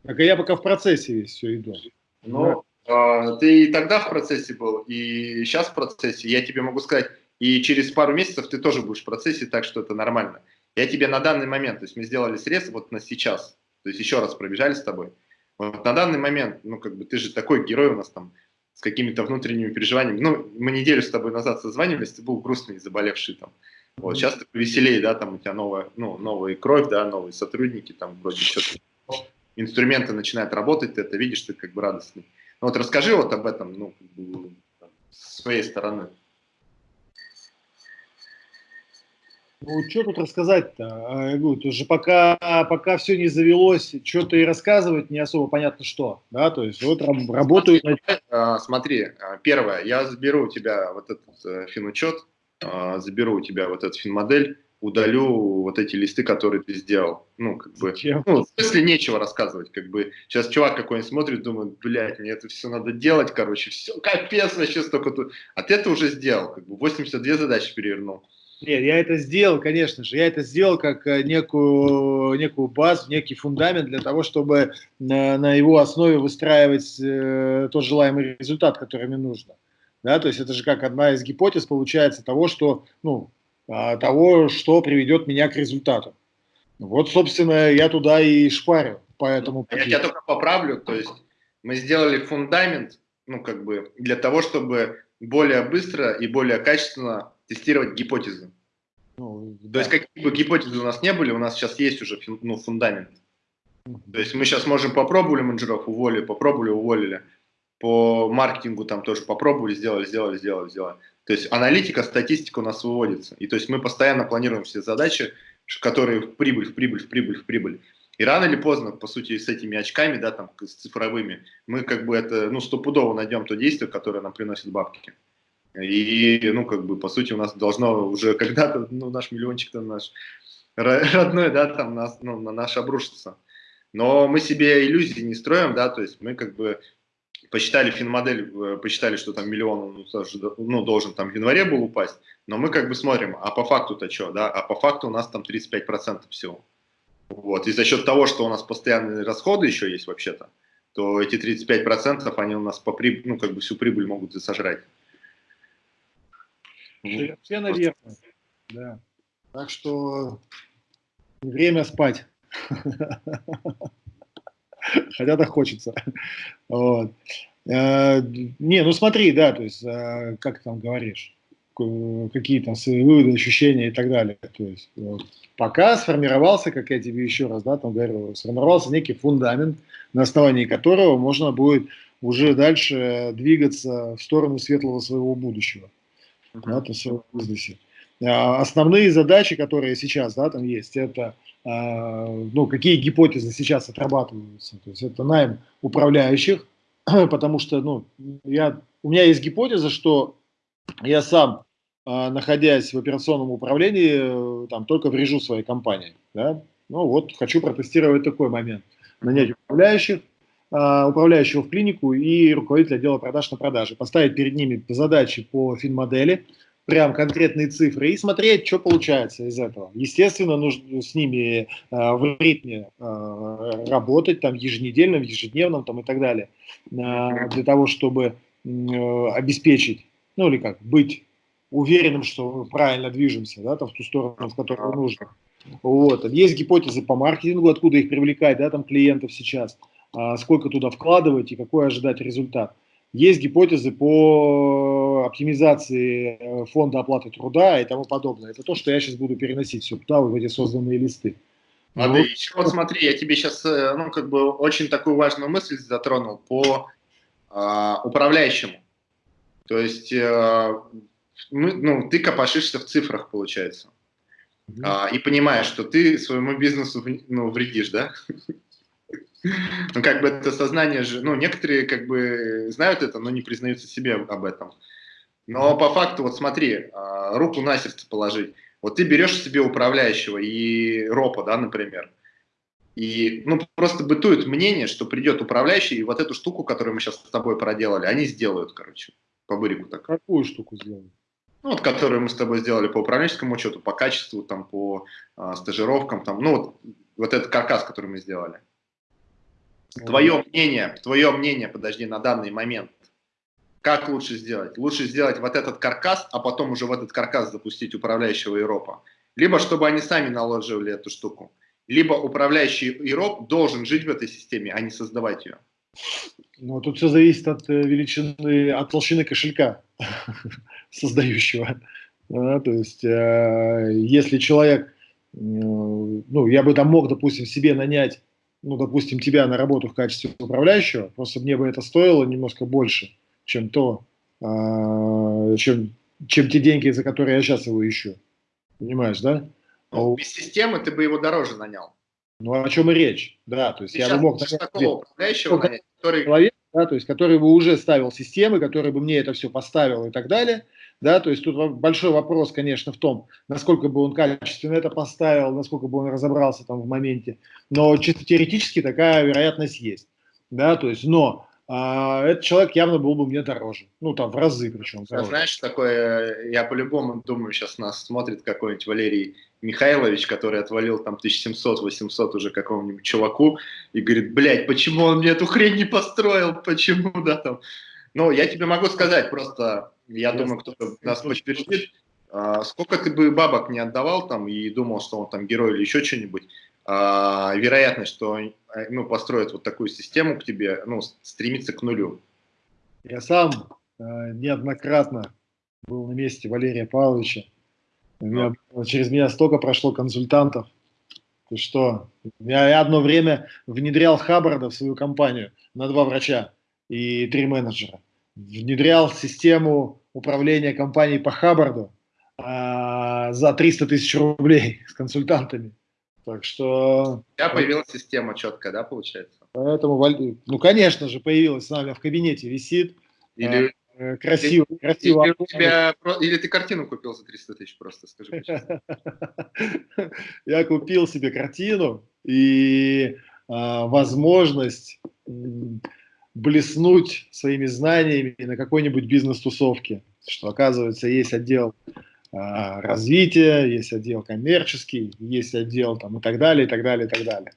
Так, а я пока в процессе весь все иду. Ну, да. а, ты и тогда в процессе был, и сейчас в процессе. Я тебе могу сказать, и через пару месяцев ты тоже будешь в процессе, так что это нормально. Я тебе на данный момент, то есть мы сделали срез вот на сейчас, то есть еще раз пробежали с тобой. Вот на данный момент, ну как бы ты же такой герой у нас там с какими-то внутренними переживаниями. Ну, мы неделю с тобой назад созванивались, ты был грустный, заболевший там. Вот, сейчас ты повеселее, да, там у тебя новая, ну, новая кровь, да, новые сотрудники, там вроде что-то, инструменты начинают работать, ты это видишь, ты как бы радостный. Ну, вот расскажи вот об этом, ну, как бы, с своей стороны. Ну, что тут рассказать-то? А, я говорю, уже пока, пока все не завелось, что-то и рассказывать не особо понятно что. Да, то есть вот работаю... Смотри, смотри, а, первое, я заберу у тебя вот этот э, финучет, заберу у тебя вот этот финмодель, удалю вот эти листы, которые ты сделал. Ну, как бы, ну, в смысле нечего рассказывать, как бы, сейчас чувак какой-нибудь смотрит, думает, блядь, мне это все надо делать, короче, все, капец вообще столько тут. А ты это уже сделал, как бы, 82 задачи перевернул. Нет, я это сделал, конечно же. Я это сделал как э, некую, некую базу, некий фундамент для того, чтобы на, на его основе выстраивать э, тот желаемый результат, который мне нужно. Да, то есть это же как одна из гипотез получается того, что, ну, а, того, что приведет меня к результату. Вот, собственно, я туда и шпарю по этому Я тебя только поправлю, то есть мы сделали фундамент, ну, как бы, для того, чтобы более быстро и более качественно тестировать гипотезы. Ну, да. То есть какие бы гипотезы у нас не были, у нас сейчас есть уже ну, фундамент. То есть мы сейчас можем попробовали менеджеров, уволили, попробовали, уволили. По маркетингу там тоже попробовали, сделали, сделали, сделали, сделали. То есть аналитика, статистика у нас выводится. И то есть мы постоянно планируем все задачи, которые в прибыль, в прибыль, в прибыль, в прибыль. И рано или поздно, по сути, с этими очками, да, там, с цифровыми, мы как бы это, ну, стопудово найдем то действие, которое нам приносит бабки. И, ну, как бы, по сути, у нас должно уже когда-то, ну, наш миллиончик-то наш родной, да, там, нас, ну, на наш обрушится. Но мы себе иллюзии не строим, да, то есть мы как бы посчитали финмодель, э, посчитали, что там миллион ну, должен там в январе был упасть, но мы как бы смотрим, а по факту-то что, да, а по факту у нас там 35% всего. Вот, и за счет того, что у нас постоянные расходы еще есть вообще-то, то эти 35% они у нас по приб... ну, как бы всю прибыль могут и сожрать. Все наверное, да. Так что время спать. Хотя так хочется. Вот. Э, не, ну смотри, да, то есть, э, как там говоришь, какие там свои выводы, ощущения и так далее. То есть, вот, пока сформировался, как я тебе еще раз, да, там говорил, сформировался некий фундамент, на основании которого можно будет уже дальше двигаться в сторону светлого своего будущего. Да, то есть в бизнесе. А основные задачи, которые сейчас, да, там есть, это а, ну, какие гипотезы сейчас отрабатываются. То есть это найм управляющих, потому что ну, я, у меня есть гипотеза, что я сам, а, находясь в операционном управлении, э, там, только врежу своей компании. Да? Ну вот, хочу протестировать такой момент. Нанять управляющих, управляющего в клинику и руководителя отдела продаж на продаже. Поставить перед ними задачи по финмодели, прям конкретные цифры и смотреть, что получается из этого. Естественно, нужно с ними э, в ритме э, работать, там, еженедельном, ежедневном там, и так далее, э, для того, чтобы э, обеспечить, ну или как, быть уверенным, что мы правильно движемся, да, там, в ту сторону, в которую нужно. Вот. Есть гипотезы по маркетингу, откуда их привлекать, да, там, клиентов сейчас, э, сколько туда вкладывать и какой ожидать результат. Есть гипотезы по оптимизации э, фонда оплаты труда и тому подобное. Это то, что я сейчас буду переносить все туда, в эти созданные листы. А ну, ты еще вот смотри, я тебе сейчас, э, ну, как бы очень такую важную мысль затронул по э, управляющему. То есть, э, ну, ну, ты копошишься в цифрах, получается. Mm -hmm. э, и понимаешь, что ты своему бизнесу ну, вредишь, да? Ну, как бы это сознание же, ну, некоторые как бы знают это, но не признаются себе об этом. Но по факту, вот смотри, а, руку на сердце положить. Вот ты берешь себе управляющего и ропа, да, например, и, ну, просто бытует мнение, что придет управляющий, и вот эту штуку, которую мы сейчас с тобой проделали, они сделают, короче, по бырику так. Какую штуку сделают? Ну, вот, которую мы с тобой сделали по управленческому учету, по качеству, там, по а, стажировкам, там, ну, вот, вот этот каркас, который мы сделали. Твое мнение, твое мнение, подожди, на данный момент, как лучше сделать? Лучше сделать вот этот каркас, а потом уже в этот каркас запустить управляющего Европа. Либо чтобы они сами наложили эту штуку. Либо управляющий Европ должен жить в этой системе, а не создавать ее. Ну, тут все зависит от э, величины, от толщины кошелька создающего. Да, то есть, э, если человек, э, ну, я бы там мог, допустим, себе нанять ну, допустим, тебя на работу в качестве управляющего, просто мне бы это стоило немножко больше, чем то, э, чем, чем те деньги, за которые я сейчас его ищу. Понимаешь, да? Ну, а без системы ты бы его дороже нанял. Ну, о чем и речь, да, то есть ты я бы мог... такого управляющего нанять, который... Человек, да, то есть который бы уже ставил системы, который бы мне это все поставил и так далее, да, то есть тут большой вопрос, конечно, в том, насколько бы он качественно это поставил, насколько бы он разобрался там в моменте, но чисто теоретически такая вероятность есть, да, то есть, но а, этот человек явно был бы мне дороже, ну там в разы причем. Дороже. Знаешь, такое, я по-любому думаю, сейчас нас смотрит какой-нибудь Валерий Михайлович, который отвалил там 1700-800 уже какому-нибудь чуваку и говорит, блядь, почему он мне эту хрень не построил, почему, да, там. Ну, я тебе могу сказать, просто я думаю, кто-то нас подтвердит. А, сколько ты бы бабок не отдавал там и думал, что он там герой или еще что-нибудь, а, вероятность, что э, ну, построит вот такую систему к тебе, ну, стремится к нулю. Я сам э, неоднократно был на месте Валерия Павловича. Меня, через меня столько прошло консультантов. Ты что? Я, я одно время внедрял Хаббарда в свою компанию на два врача и три менеджера внедрял систему управления компанией по Хаббарду а, за 300 тысяч рублей с консультантами. Так что... Тебя появилась система четкая, да, получается? Поэтому, ну, конечно же, появилась нами в кабинете, висит. Или э, красиво, или, красиво. Или, у тебя, или ты картину купил за 300 тысяч просто, скажи Я купил себе картину и а, возможность блеснуть своими знаниями на какой-нибудь бизнес-тусовке, что, оказывается, есть отдел а, развития, есть отдел коммерческий, есть отдел там и так далее, и так далее, и так далее.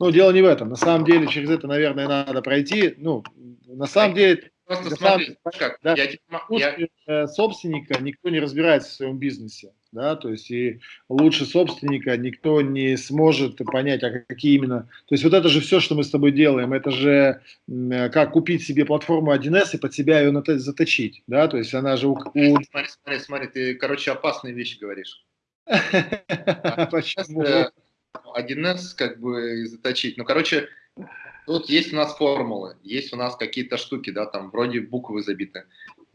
Но дело не в этом. На самом деле через это, наверное, надо пройти. Ну, на самом деле Просто смотри, сам, как, да, я, я... Э, собственника никто не разбирается в своем бизнесе, да, то есть и лучше собственника никто не сможет понять, а какие именно, то есть вот это же все, что мы с тобой делаем, это же э, как купить себе платформу 1С и под себя ее заточить, да, то есть она же у... Смотри, смотри, смотри, ты, короче, опасные вещи говоришь. Почему? 1С как бы заточить, ну, короче, Тут есть у нас формулы, есть у нас какие-то штуки, да, там вроде буквы забиты.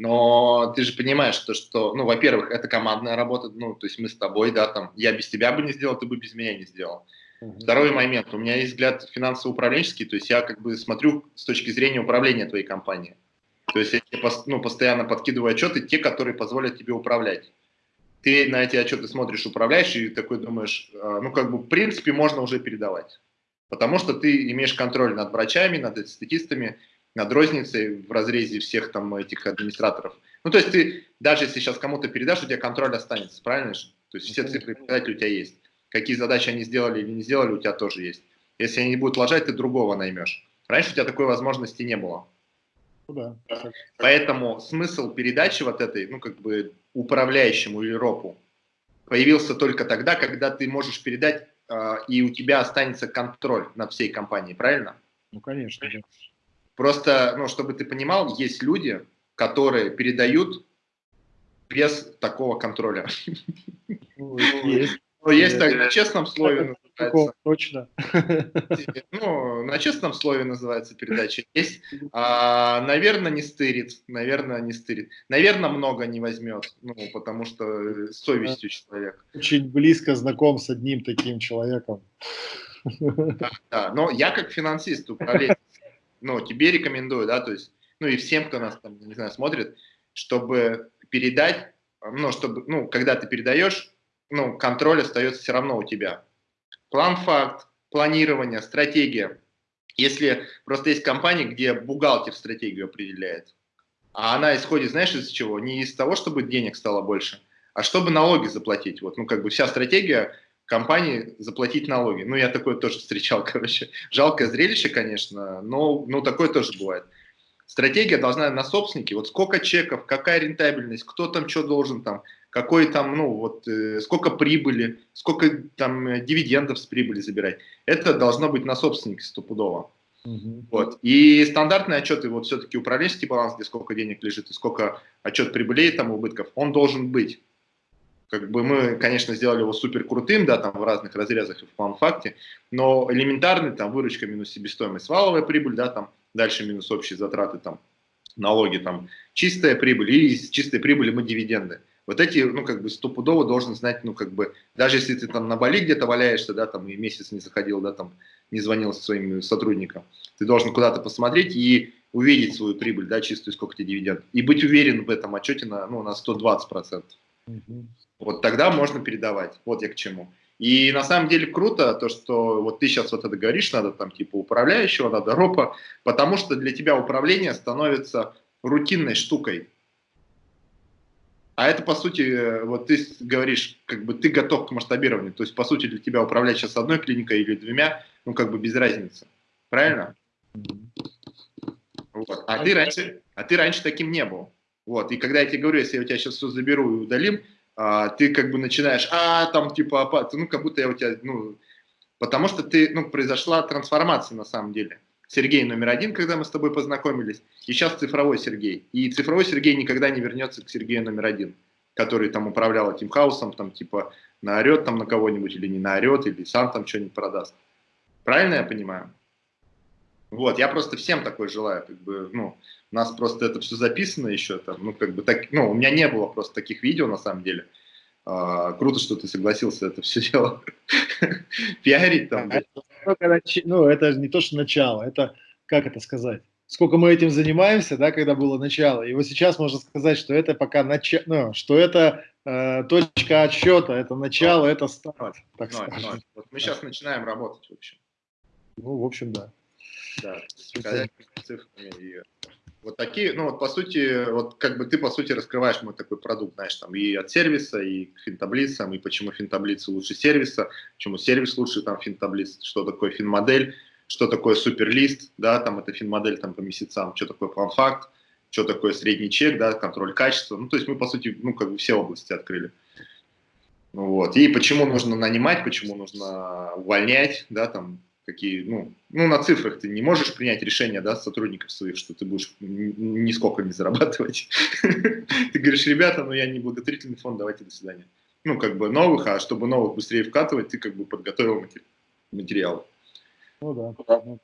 Но ты же понимаешь, что, что ну, во-первых, это командная работа, ну, то есть мы с тобой, да, там, я без тебя бы не сделал, ты бы без меня не сделал. Uh-huh. Второй момент, у меня есть взгляд финансово-управленческий, то есть я как бы смотрю с точки зрения управления твоей компанией. То есть я ну, постоянно подкидываю отчеты, те, которые позволят тебе управлять. Ты на эти отчеты смотришь, управляешь, и такой думаешь, а, ну, как бы, в принципе, можно уже передавать. Потому что ты имеешь контроль над врачами, над статистами, над розницей в разрезе всех там этих администраторов. Ну, то есть ты, даже если сейчас кому-то передашь, у тебя контроль останется, правильно же? То есть все цифры и показатели у тебя есть. Какие задачи они сделали или не сделали, у тебя тоже есть. Если они не будут лажать, ты другого наймешь. Раньше у тебя такой возможности не было. Ну да. Поэтому смысл передачи вот этой, ну, как бы управляющему или ропу появился только тогда, когда ты можешь передать а, и у тебя останется контроль над всей компанией, правильно? Ну, конечно. Да. Просто, ну, чтобы ты понимал, есть люди, которые передают без такого контроля. Ну, есть. Ну, есть так, на честном слове называется. Точно. Ну, на честном слове называется передача. Есть, а, наверное, не стырит. Наверное, не стырит. Наверное, много не возьмет. Ну, потому что совестью человек. Очень близко знаком с одним таким человеком. Да, да. но я как финансист, управленец, ну, тебе рекомендую, да, то есть, ну, и всем, кто нас там, не знаю, смотрит, чтобы передать, ну, чтобы, ну, когда ты передаешь, ну, контроль остается все равно у тебя. План-факт, планирование, стратегия. Если просто есть компания, где бухгалтер стратегию определяет, а она исходит, знаешь, из чего? Не из того, чтобы денег стало больше, а чтобы налоги заплатить. Вот, ну, как бы вся стратегия компании заплатить налоги. Ну, я такое тоже встречал, короче. Жалкое зрелище, конечно, но, но такое тоже бывает. Стратегия должна на собственнике, вот сколько чеков, какая рентабельность, кто там что должен там, какой там, ну вот, э, сколько прибыли, сколько там э, дивидендов с прибыли забирать. Это должно быть на собственнике стопудово. Угу. Вот. И стандартные отчеты, вот все-таки управленческий баланс, где сколько денег лежит и сколько отчет прибылей, там убытков, он должен быть. Как бы мы, конечно, сделали его супер крутым, да, там в разных разрезах и в план-факте, но элементарный, там, выручка минус себестоимость, валовая прибыль, да, там, дальше минус общие затраты, там, налоги, там, чистая прибыль, и из чистой прибыли мы дивиденды. Вот эти, ну, как бы стопудово должен знать, ну, как бы, даже если ты там на Бали где-то валяешься, да, там, и месяц не заходил, да, там, не звонил своим сотрудникам, ты должен куда-то посмотреть и увидеть свою прибыль, да, чистую, сколько тебе дивиденд, и быть уверен в этом отчете на, ну, на 120%. Угу. Вот тогда можно передавать, вот я к чему. И на самом деле круто то, что вот ты сейчас вот это говоришь, надо там типа управляющего, надо ропа, потому что для тебя управление становится рутинной штукой. А это, по сути, вот ты говоришь, как бы ты готов к масштабированию. То есть, по сути, для тебя управлять сейчас одной клиникой или двумя, ну, как бы без разницы. Правильно? Вот. А, ты раньше, а ты раньше таким не был. Вот. И когда я тебе говорю, если я у тебя сейчас все заберу и удалим, а, ты как бы начинаешь, а, там, типа, а, ну, как будто я у тебя, ну, потому что ты, ну, произошла трансформация на самом деле. Сергей номер один, когда мы с тобой познакомились, и сейчас цифровой Сергей. И цифровой Сергей никогда не вернется к Сергею номер один, который там управлял этим хаосом, там типа наорет там на кого-нибудь или не наорет, или сам там что-нибудь продаст. Правильно я понимаю? Вот, я просто всем такой желаю, как бы, ну, у нас просто это все записано еще там, ну, как бы так, ну, у меня не было просто таких видео на самом деле, А, круто, что ты согласился это все дело пиарить там. Ну, это не то, что начало, это, как это сказать, сколько мы этим занимаемся, да, когда было начало. И вот сейчас можно сказать, что это пока начало, ну, что это э, точка отсчета, это начало, это старт, так но, скажем. Вот мы сейчас начинаем работать, в общем. Ну, в общем, да. Да, цифрами и вот такие, ну вот по сути, вот как бы ты по сути раскрываешь мой такой продукт, знаешь, там и от сервиса, и к финтаблицам, и почему финтаблицы лучше сервиса, почему сервис лучше там финтаблиц, что такое финмодель, что такое суперлист, да, там это финмодель там по месяцам, что такое план-факт, что такое средний чек, да, контроль качества, ну то есть мы по сути, ну как бы все области открыли. Вот. И почему нужно нанимать, почему нужно увольнять, да, там, какие, ну, ну, на цифрах ты не можешь принять решение, да, сотрудников своих, что ты будешь нисколько не зарабатывать. Ты говоришь, ребята, ну, я не благотворительный фонд, давайте до свидания. Ну, как бы новых, а чтобы новых быстрее вкатывать, ты как бы подготовил материал. Ну да.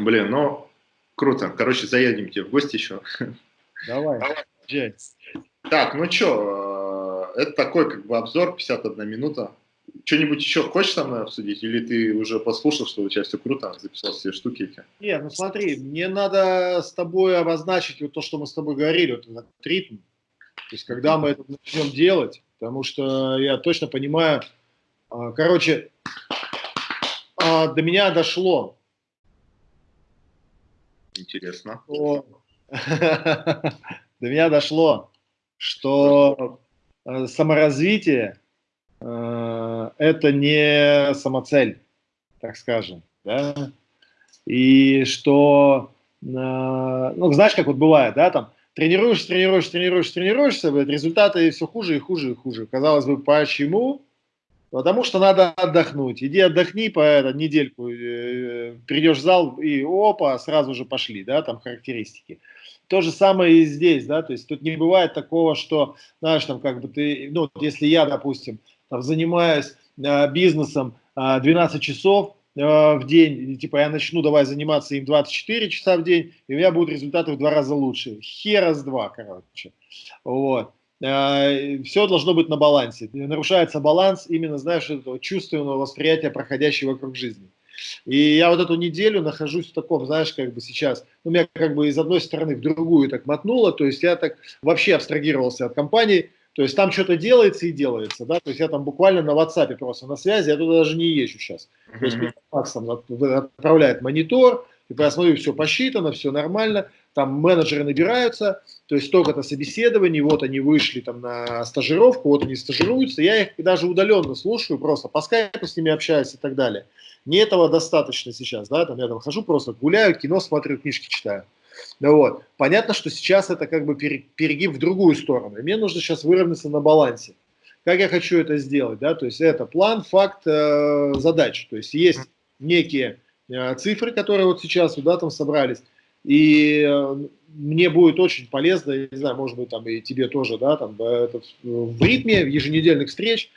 Блин, ну, круто. Короче, заедем тебе в гости еще. Давай, Давай. Так, ну что, э, это такой как бы обзор, 51 минута что-нибудь еще хочешь со мной обсудить? Или ты уже послушал, что у тебя все круто, записал все штуки эти? Нет, ну смотри, мне надо с тобой обозначить вот то, что мы с тобой говорили, вот этот ритм. То есть, когда мы это начнем делать, потому что я точно понимаю, а, короче, а, до меня дошло. Интересно. Что... до меня дошло, что э, саморазвитие это не самоцель, так скажем, да, и что, э, ну, знаешь, как вот бывает, да, там, тренируешься, тренируешься, тренируешься, тренируешься, результаты все хуже и хуже и хуже. Казалось бы, почему? Потому что надо отдохнуть. Иди отдохни по это, недельку, э, придешь в зал и опа, сразу же пошли, да, там характеристики. То же самое и здесь, да, то есть тут не бывает такого, что, знаешь, там как бы ты, ну, если я, допустим, занимаюсь э, бизнесом 12 э, часов э, в день, типа я начну давай заниматься им 24 часа в день, и у меня будут результаты в два раза лучше. Хера с два, короче. Вот. Все должно быть на балансе. Нарушается баланс именно, знаешь, этого чувственного восприятия проходящего вокруг жизни. И я вот эту неделю нахожусь в таком, знаешь, как бы сейчас, ну, меня как бы из одной стороны в другую так мотнуло, то есть я так вообще абстрагировался от компании, то есть там что-то делается и делается, да, то есть я там буквально на WhatsApp просто на связи, я туда даже не езжу сейчас. Mm -hmm. То есть Макс там отправляет монитор, типа я смотрю, все посчитано, все нормально, там менеджеры набираются, то есть столько-то собеседований, вот они вышли там на стажировку, вот они стажируются, я их даже удаленно слушаю, просто по скайпу с ними общаюсь и так далее. Не этого достаточно сейчас, да, там я там хожу просто гуляю, кино смотрю, книжки читаю. Ну вот. Понятно, что сейчас это как бы перегиб в другую сторону. И мне нужно сейчас выровняться на балансе. Как я хочу это сделать? Да? То есть это план, факт, э, задач. То есть есть некие э, цифры, которые вот сейчас да, там собрались. И э, мне будет очень полезно, я не знаю, может быть, там и тебе тоже, да, там этот, в ритме еженедельных встреч.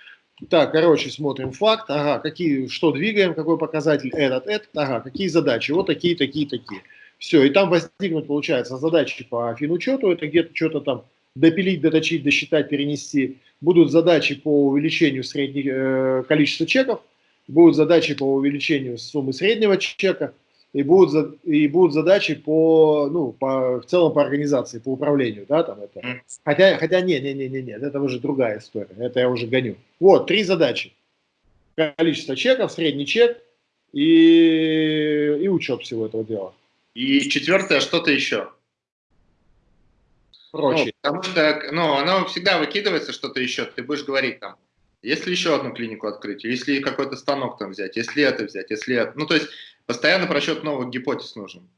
Так, короче, смотрим факт, ага, какие, что двигаем, какой показатель, этот, этот, ага, какие задачи, вот такие, такие, такие. Все, и там возникнут, получается, задачи по финучету, это где-то что-то там допилить, доточить, досчитать, перенести. Будут задачи по увеличению средних, э, количества чеков, будут задачи по увеличению суммы среднего чека, и будут, и будут задачи по, ну, по, в целом по организации, по управлению, да, там это. Хотя, хотя не, не, не, не, не, это уже другая история, это я уже гоню. Вот, три задачи. Количество чеков, средний чек и, и учет всего этого дела. И четвертое, что-то еще. Прочее. Ну, потому что, ну, оно всегда выкидывается что-то еще, ты будешь говорить там, если еще одну клинику открыть, если какой-то станок там взять, если это взять, если это. Ну, то есть постоянно просчет новых гипотез нужен.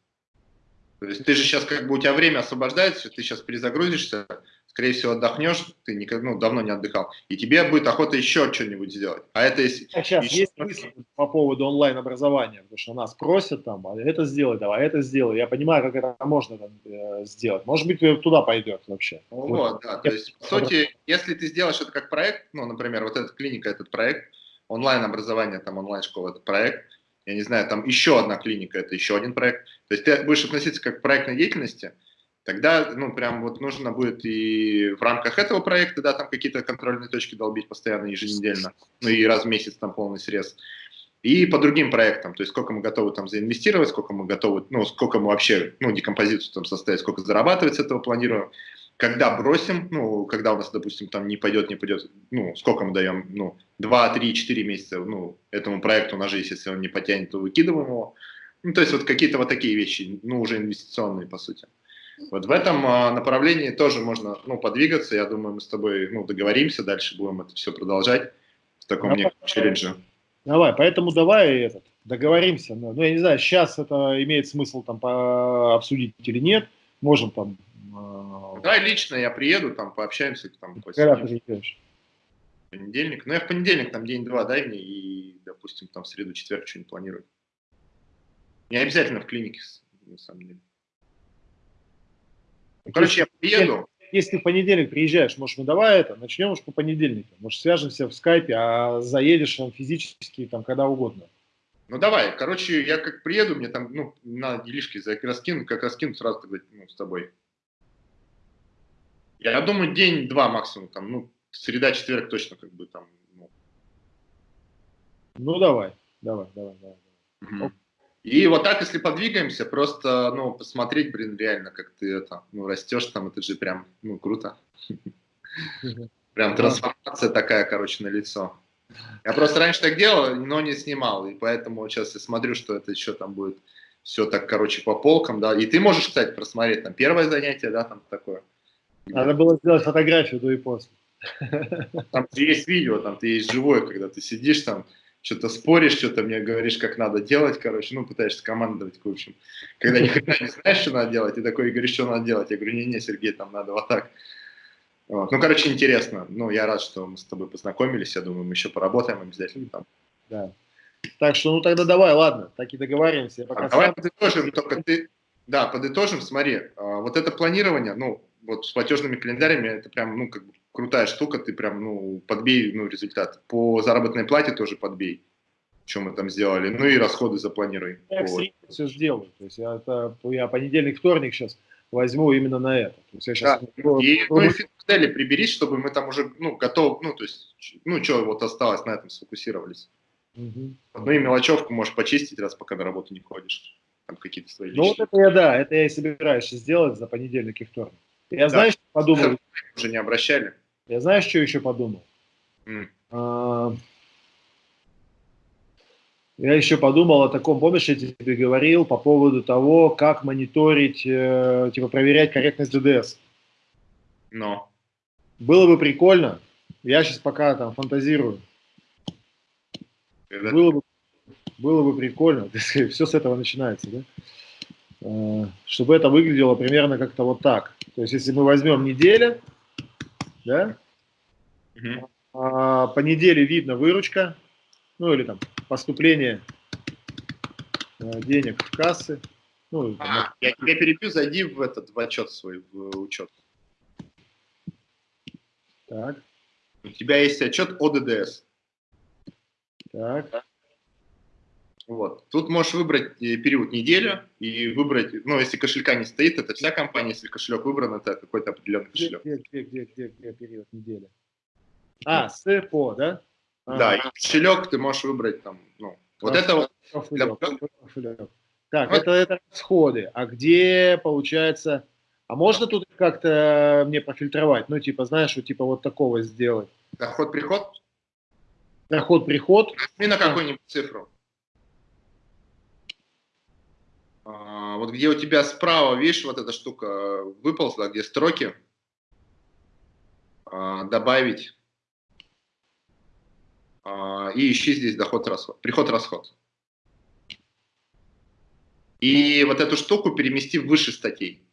То есть ты же сейчас как бы у тебя время освобождается, ты сейчас перезагрузишься, скорее всего, отдохнешь, ты никак, ну, давно не отдыхал, и тебе будет охота еще что-нибудь сделать. А это если... А сейчас еще... есть мысль по поводу онлайн-образования, потому что нас просят там, а это сделай, давай это сделай. Я понимаю, как это можно там, э, сделать. Может быть, туда пойдет вообще. Вот, вот, да, то есть, по сути, если ты сделаешь это как проект, ну, например, вот эта клиника, этот проект, онлайн-образование, там, онлайн-школа, это проект, я не знаю, там еще одна клиника, это еще один проект. То есть ты будешь относиться как к проектной деятельности, тогда, ну, прям вот нужно будет и в рамках этого проекта, да, там какие-то контрольные точки долбить постоянно, еженедельно, ну и раз в месяц там полный срез. И по другим проектам, то есть сколько мы готовы там заинвестировать, сколько мы готовы, ну, сколько мы вообще, ну, декомпозицию там составить, сколько зарабатывать с этого планируем, когда бросим, ну, когда у нас, допустим, там не пойдет, не пойдет, ну, сколько мы даем, ну, 2, 3, 4 месяца, ну, этому проекту на жизнь, если он не потянет, то выкидываем его. Ну, то есть вот какие-то вот такие вещи, ну, уже инвестиционные, по сути. Вот в этом а, направлении тоже можно ну, подвигаться. Я думаю, мы с тобой ну, договоримся, дальше будем это все продолжать в таком давай, неком челлендже. Давай, поэтому давай этот, договоримся. Ну, я не знаю, сейчас это имеет смысл там по обсудить или нет. Можем там... Э... Давай лично я приеду, там пообщаемся. Там, Когда ты приедешь? Понедельник. Ну, я в понедельник, там день-два дай мне, и, допустим, там в среду-четверг что-нибудь планирую. Не обязательно в клинике, на самом деле. Ну, короче, я приеду. Если ты в понедельник приезжаешь, может, мы давай это, начнем уж по понедельнику. Может, свяжемся в скайпе, а заедешь там физически, там, когда угодно. Ну, давай. Короче, я как приеду, мне там, ну, на делишки раскину, как раскину, сразу тогда, ну, с тобой. Я думаю, день-два максимум, там, ну, среда, четверг точно, как бы, там, ну. Ну, давай, давай, давай, давай. Угу. И вот так, если подвигаемся, просто, ну, посмотреть, блин, реально, как ты это, ну, растешь там, это же прям, ну, круто. Прям трансформация такая, короче, на лицо. Я просто раньше так делал, но не снимал, и поэтому сейчас я смотрю, что это еще там будет все так, короче, по полкам, да. И ты можешь, кстати, просмотреть там первое занятие, да, там такое. Надо было сделать фотографию до и после. Там есть видео, там ты есть живое, когда ты сидишь там, что-то споришь, что-то мне говоришь, как надо делать, короче, ну, пытаешься командовать, в общем. Когда никогда не знаешь, что надо делать, и такой говоришь, что надо делать. Я говорю, не-не, Сергей, там надо вот так. Вот. Ну, короче, интересно. Ну, я рад, что мы с тобой познакомились. Я думаю, мы еще поработаем обязательно там. Да. Так что, ну, тогда давай, ладно, так и договариваемся. пока а, давай подытожим, только ты... Да, подытожим, смотри, а, вот это планирование, ну, вот с платежными календарями, это прям, ну, как бы крутая штука, ты прям, ну, подбей, ну, результат. По заработной плате тоже подбей, что мы там сделали. Ну и расходы запланируй. Я вот. все сделаю. То есть я, это, я понедельник, вторник сейчас возьму именно на это. То есть я сейчас... да. И, ну и финмодели приберись, чтобы мы там уже, ну, готов, ну, то есть, ну, что вот осталось, на этом сфокусировались. Угу. Ну и мелочевку можешь почистить, раз пока на работу не ходишь. Там какие-то свои Ну, вот это я, да, это я и собираюсь сделать за понедельник и вторник. Я, да. знаешь, подумал... Уже не обращали? Я знаешь, что еще подумал? Mm. А, я еще подумал о таком, помнишь, я тебе говорил по поводу того, как мониторить, э, типа проверять корректность DDS. Но. Было бы прикольно, я сейчас пока там фантазирую. Это... Было, бы, было бы прикольно, все с этого начинается, да? А, чтобы это выглядело примерно как-то вот так. То есть, если мы возьмем неделю, да? Угу. А, по неделе видно выручка, ну или там поступление а, денег в кассы. Ну, а, я тебя перебью, зайди в этот в отчет свой, в учет. Так. У тебя есть отчет о ДДС. Так. Вот. Тут можешь выбрать э, период недели и выбрать, ну, если кошелька не стоит, это вся компания, если кошелек выбран, это какой-то определенный кошелек. Где, где, где, где, где период недели? А, с по, да? А, да, и кошелек ты можешь выбрать там, ну, вот это вот. Для... Так, вот. это, это расходы. А где, получается, а можно тут как-то мне профильтровать? Ну, типа, знаешь, вот типа вот такого сделать. Доход-приход? Доход-приход. Нажми на какую-нибудь цифру. А, вот где у тебя справа, видишь, вот эта штука выползла, где строки, а, добавить, а, и ищи здесь доход-расход, приход-расход. И вот эту штуку перемести выше статей.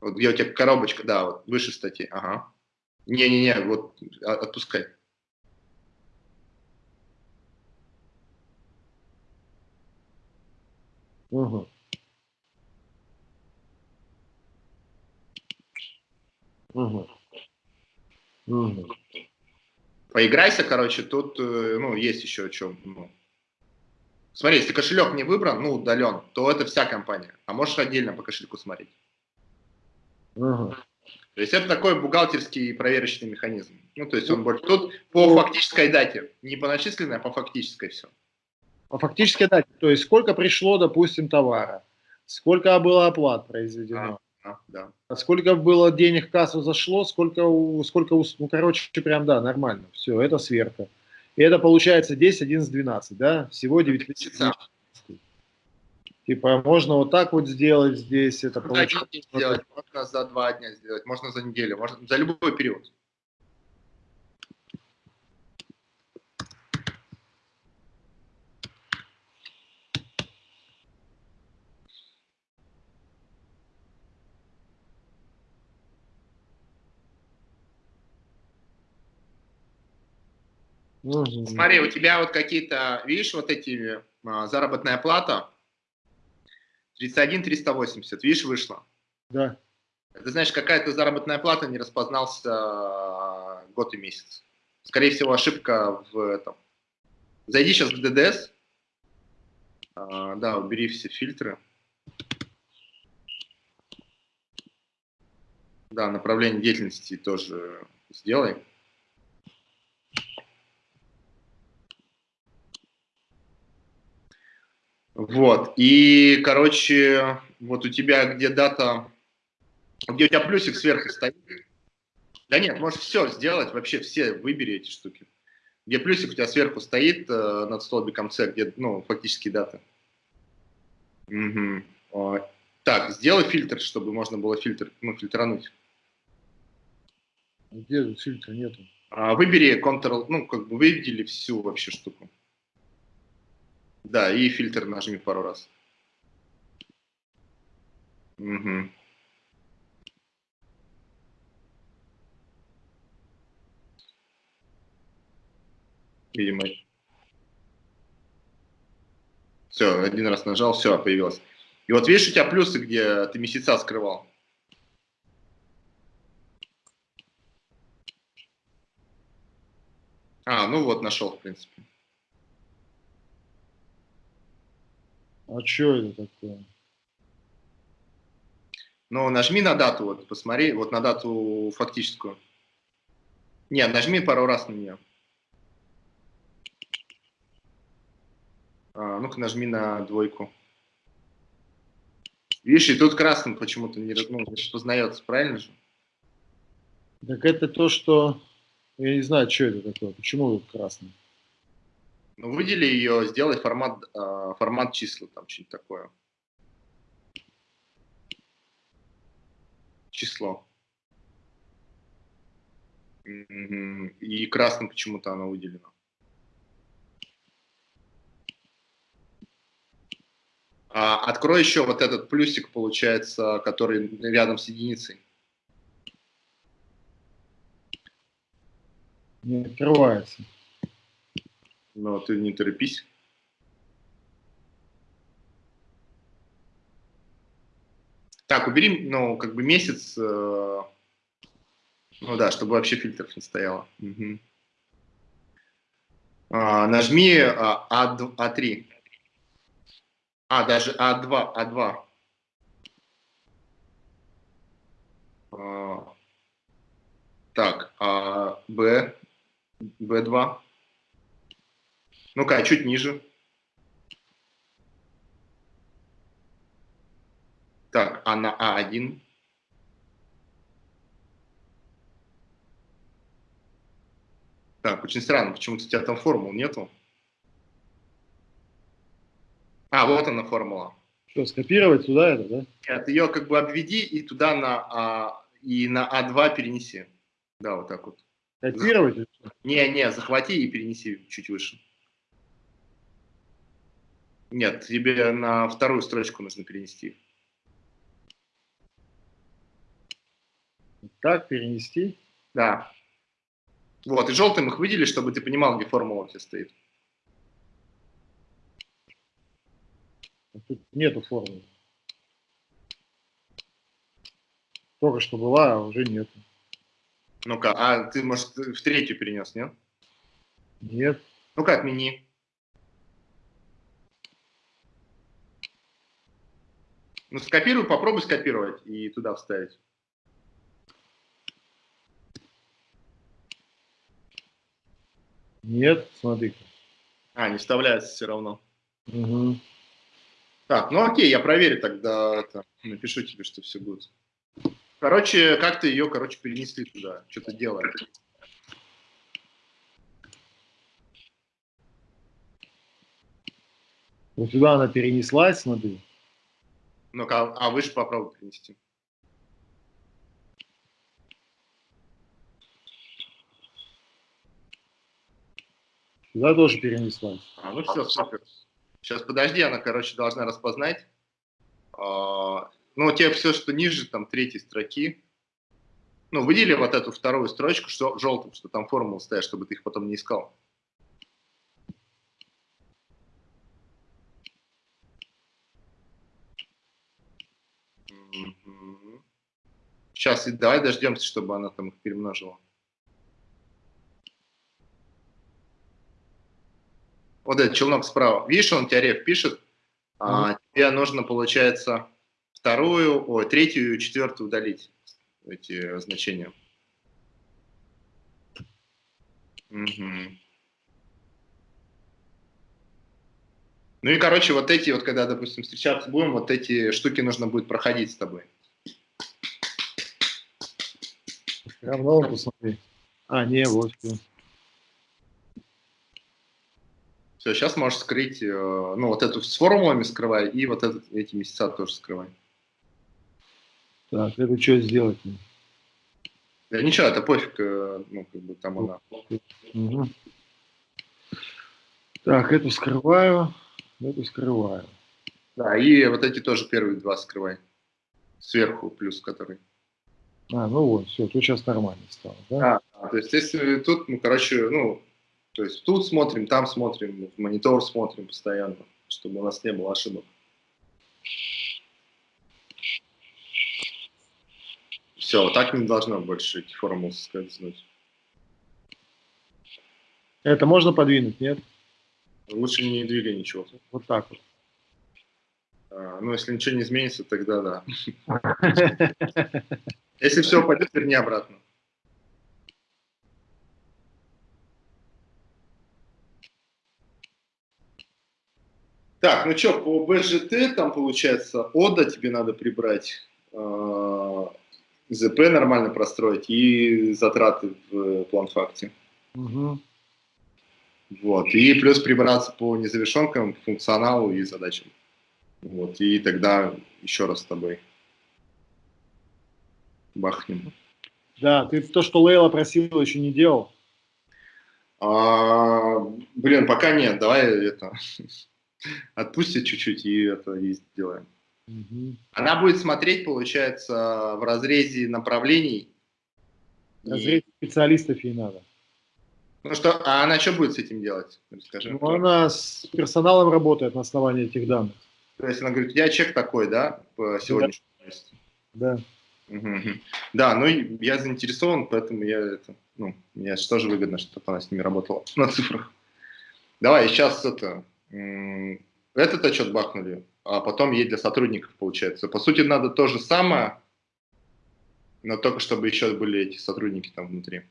Вот где у тебя коробочка, да, вот выше статей, ага. Не-не-не, вот отпускай. Угу. Угу. Угу. Поиграйся, короче, тут, э, ну, есть еще о чем. Ну. Смотри, если кошелек не выбран, ну, удален, то это вся компания. А можешь отдельно по кошельку смотреть. Ага. То есть это такой бухгалтерский проверочный механизм. Ну, то есть он больше... Тут по фактической дате, не по начисленной, а по фактической все. По фактической дате, то есть сколько пришло, допустим, товара, сколько было оплат произведено, а, а, да. А сколько было денег в кассу зашло, сколько, сколько, ну, короче, прям, да, нормально, все, это сверка. И это получается 10, 11, 12, да, всего 9 месяцев. Типа, можно вот так вот сделать здесь, это получается. сделать, можно за два дня сделать, можно за неделю, можно за любой период. Угу. Смотри, у тебя вот какие-то, видишь, вот эти а, заработная плата 31 380, видишь, вышло. Да. Ты знаешь, какая-то заработная плата не распознался а, год и месяц. Скорее всего, ошибка в этом. Зайди сейчас в DDS. А, да, убери все фильтры. Да, направление деятельности тоже сделай. Вот, и, короче, вот у тебя где дата, где у тебя плюсик сверху стоит. Да нет, можешь все сделать, вообще все выбери эти штуки. Где плюсик у тебя сверху стоит э, над столбиком С, где, ну, фактически дата. Угу. Так, сделай фильтр, чтобы можно было фильтр, ну, фильтрануть. Где тут фильтра нету? А, выбери Ctrl, ну, как бы выведели всю вообще штуку. Да, и фильтр нажми пару раз. Угу. Видимо. Все, один раз нажал, все, появилось. И вот видишь, у тебя плюсы, где ты месяца скрывал. А, ну вот, нашел, в принципе. А что это такое? Ну, нажми на дату, вот, посмотри, вот на дату фактическую. Не, нажми пару раз на нее. А, Ну-ка, нажми на двойку. Видишь, и тут красным почему-то не, ну, распознается, правильно же? Так это то, что... Я не знаю, что это такое, почему красный. Ну, выдели ее, сделай формат, э, формат числа, там что-нибудь такое. Число. И красным почему-то оно выделено. А, открой еще вот этот плюсик, получается, который рядом с единицей. Не открывается. Но ты не торопись. Так, убери, ну, как бы месяц, э, ну да, чтобы вообще фильтров не стояло. Угу. А, нажми а, А3. А, даже А2, А2. А, так, а Б, Б2. Ну-ка, а чуть ниже. Так, а на А1? Так, очень странно, почему-то у тебя там формул нету. А, вот она формула. Что, скопировать туда это, да? Нет, ее как бы обведи и туда на, а, и на А2 перенеси. Да, вот так вот. Копировать? Не, не, захвати и перенеси чуть выше. Нет, тебе на вторую строчку нужно перенести. Так, перенести? Да. Вот, и желтым их выделили, чтобы ты понимал, где формула тебя стоит. Тут нету формулы. Только что была, а уже нету. Ну-ка, а ты, может, в третью перенес, нет? Нет. Ну-ка, отмени. Ну, скопируй, попробуй скопировать и туда вставить. Нет, смотри. -ка. А, не вставляется все равно. Угу. Так, ну окей, я проверю тогда это. Напишу тебе, что все будет. Короче, как-то ее, короче, перенесли туда? что-то делаешь? Вот сюда она перенеслась, смотри. Ну-ка, а выше попробуй перенести. Сюда тоже перенеслась. А, ну все, супер. Сейчас подожди, она, короче, должна распознать. А, ну, у тебя все, что ниже, там, третьей строки. Ну, выдели вот эту вторую строчку, что желтым, что там формулы стоят, чтобы ты их потом не искал. Сейчас, давай дождемся, чтобы она там их перемножила. вот этот челнок справа, видишь, он тебе реф пишет, а тебе нужно, получается, вторую, ой, третью и четвертую удалить, эти значения. Угу. Ну и, короче, вот эти вот, когда, допустим, встречаться будем, вот эти штуки нужно будет проходить с тобой. Равно посмотри. А, не, вот. Все. Все, сейчас можешь скрыть, э, ну, вот эту с формулами скрывай, и вот этот, эти месяца тоже скрывай. Так, это что сделать? Да ничего, это пофиг, э, ну, как бы там она. Угу. Так, эту скрываю, эту скрываю. Да, и вот эти тоже первые два скрывай. Сверху плюс который. А, ну вот, все, тут сейчас нормально стало, да? А, то есть если тут, ну, короче, ну, то есть тут смотрим, там смотрим, в монитор смотрим постоянно, чтобы у нас не было ошибок. Все, вот так не должно больше эти формулы скользнуть. Это можно подвинуть, нет? Лучше не двигай ничего. Вот так вот. А, ну, если ничего не изменится, тогда да. Если все пойдет, верни обратно. Так, ну что, по БЖТ там получается ОДА тебе надо прибрать, э, ЗП нормально простроить и затраты в план-факте. Угу. Вот, и плюс прибраться по незавершенкам, функционалу и задачам. Вот, и тогда еще раз с тобой бахнем. Да, ты то, что Лейла просила, еще не делал? А, блин, пока нет, давай это отпустит чуть-чуть и это и сделаем. Угу. Она будет смотреть, получается, в разрезе направлений. Разрез и... специалистов ей надо. Ну что, а она что будет с этим делать? Расскажи. Ну, она с персоналом работает на основании этих данных. То есть она говорит, я чек такой, да, по сегодняшнему да. Да. Угу. Да, ну я заинтересован, поэтому я это, ну, мне тоже выгодно, чтобы она с ними работала на цифрах. Давай, сейчас это, этот отчет бахнули, а потом ей для сотрудников получается. По сути, надо то же самое, но только чтобы еще были эти сотрудники там внутри.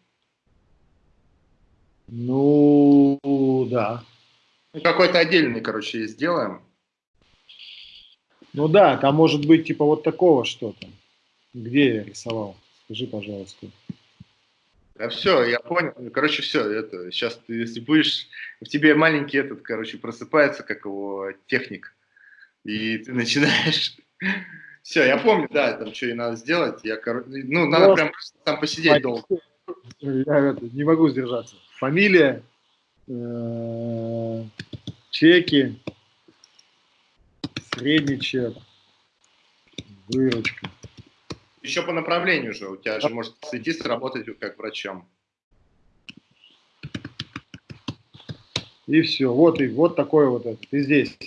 Ну, да. Какой-то отдельный, короче, сделаем. Ну да, там может быть типа вот такого что-то. Где я рисовал? Скажи, пожалуйста. А все, я понял. Короче, все, это сейчас ты, если будешь, в тебе маленький этот, короче, просыпается, как его техник, и ты начинаешь. Все, я помню, да, там что и надо сделать. Я, ну, надо Просто... прям там посидеть долго. Я это, не могу сдержаться. Фамилия, э, чеки, средний чек, выручка. Еще по направлению же. У тебя же может сойти сработать как врачом. И все. Вот и вот такой вот этот. И здесь.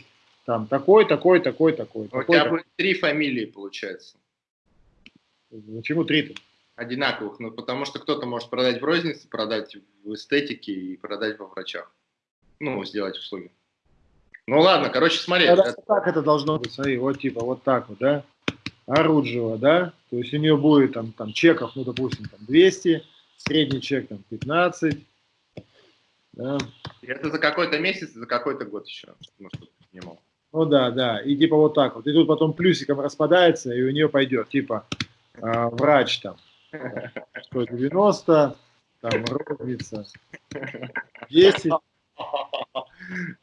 Там такой, такой, такой, такой. У такой, тебя такой. будет три фамилии, получается. Почему три-то? Одинаковых. Ну, потому что кто-то может продать в рознице, продать в эстетике и продать во врачах. Ну, сделать услуги. Ну ладно, короче, смотри. это... Так это должно быть, смотри, вот типа вот так вот, да? Оруджева, да, то есть у нее будет там, там чеков, ну, допустим, там 200, средний чек там 15, Да. Это за какой-то месяц, за какой-то год еще, ну, чтобы понимал. Ну да, да, и типа вот так вот. И тут потом плюсиком распадается, и у нее пойдет, типа, э, врач там, 190, там, розница, 10.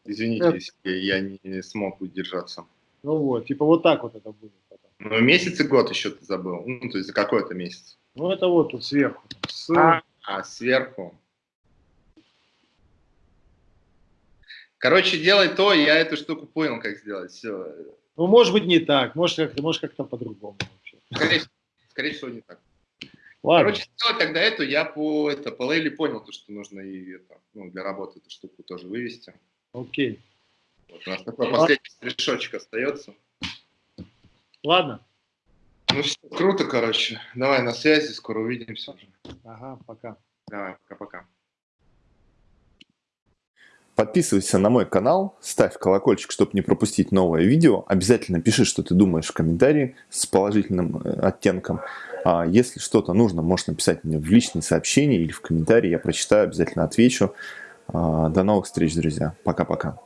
Извините, если я не смог удержаться. Ну вот, типа вот так вот это будет. Ну, месяц и год еще ты забыл. Ну, то есть за какой-то месяц. Ну, это вот тут сверху. С... А, а, сверху. Короче, делай то, я эту штуку понял, как сделать. Все. Ну, может быть, не так, может, как-то может, как по-другому. Скорее, скорее всего, не так. Ладно. Короче, сделать тогда эту, я по, это, по Лейле понял, то, что нужно и это, ну, для работы эту штуку тоже вывести. Окей. Вот, у нас такой последний стришочек остается. Ладно. Ну все, круто, короче. Давай на связи, скоро увидимся уже. Ага, пока. Давай, пока-пока. Подписывайся на мой канал, ставь колокольчик, чтобы не пропустить новое видео. Обязательно пиши, что ты думаешь в комментарии с положительным э, оттенком. А если что-то нужно, можешь написать мне в личные сообщения или в комментарии. Я прочитаю, обязательно отвечу. А, до новых встреч, друзья. Пока-пока.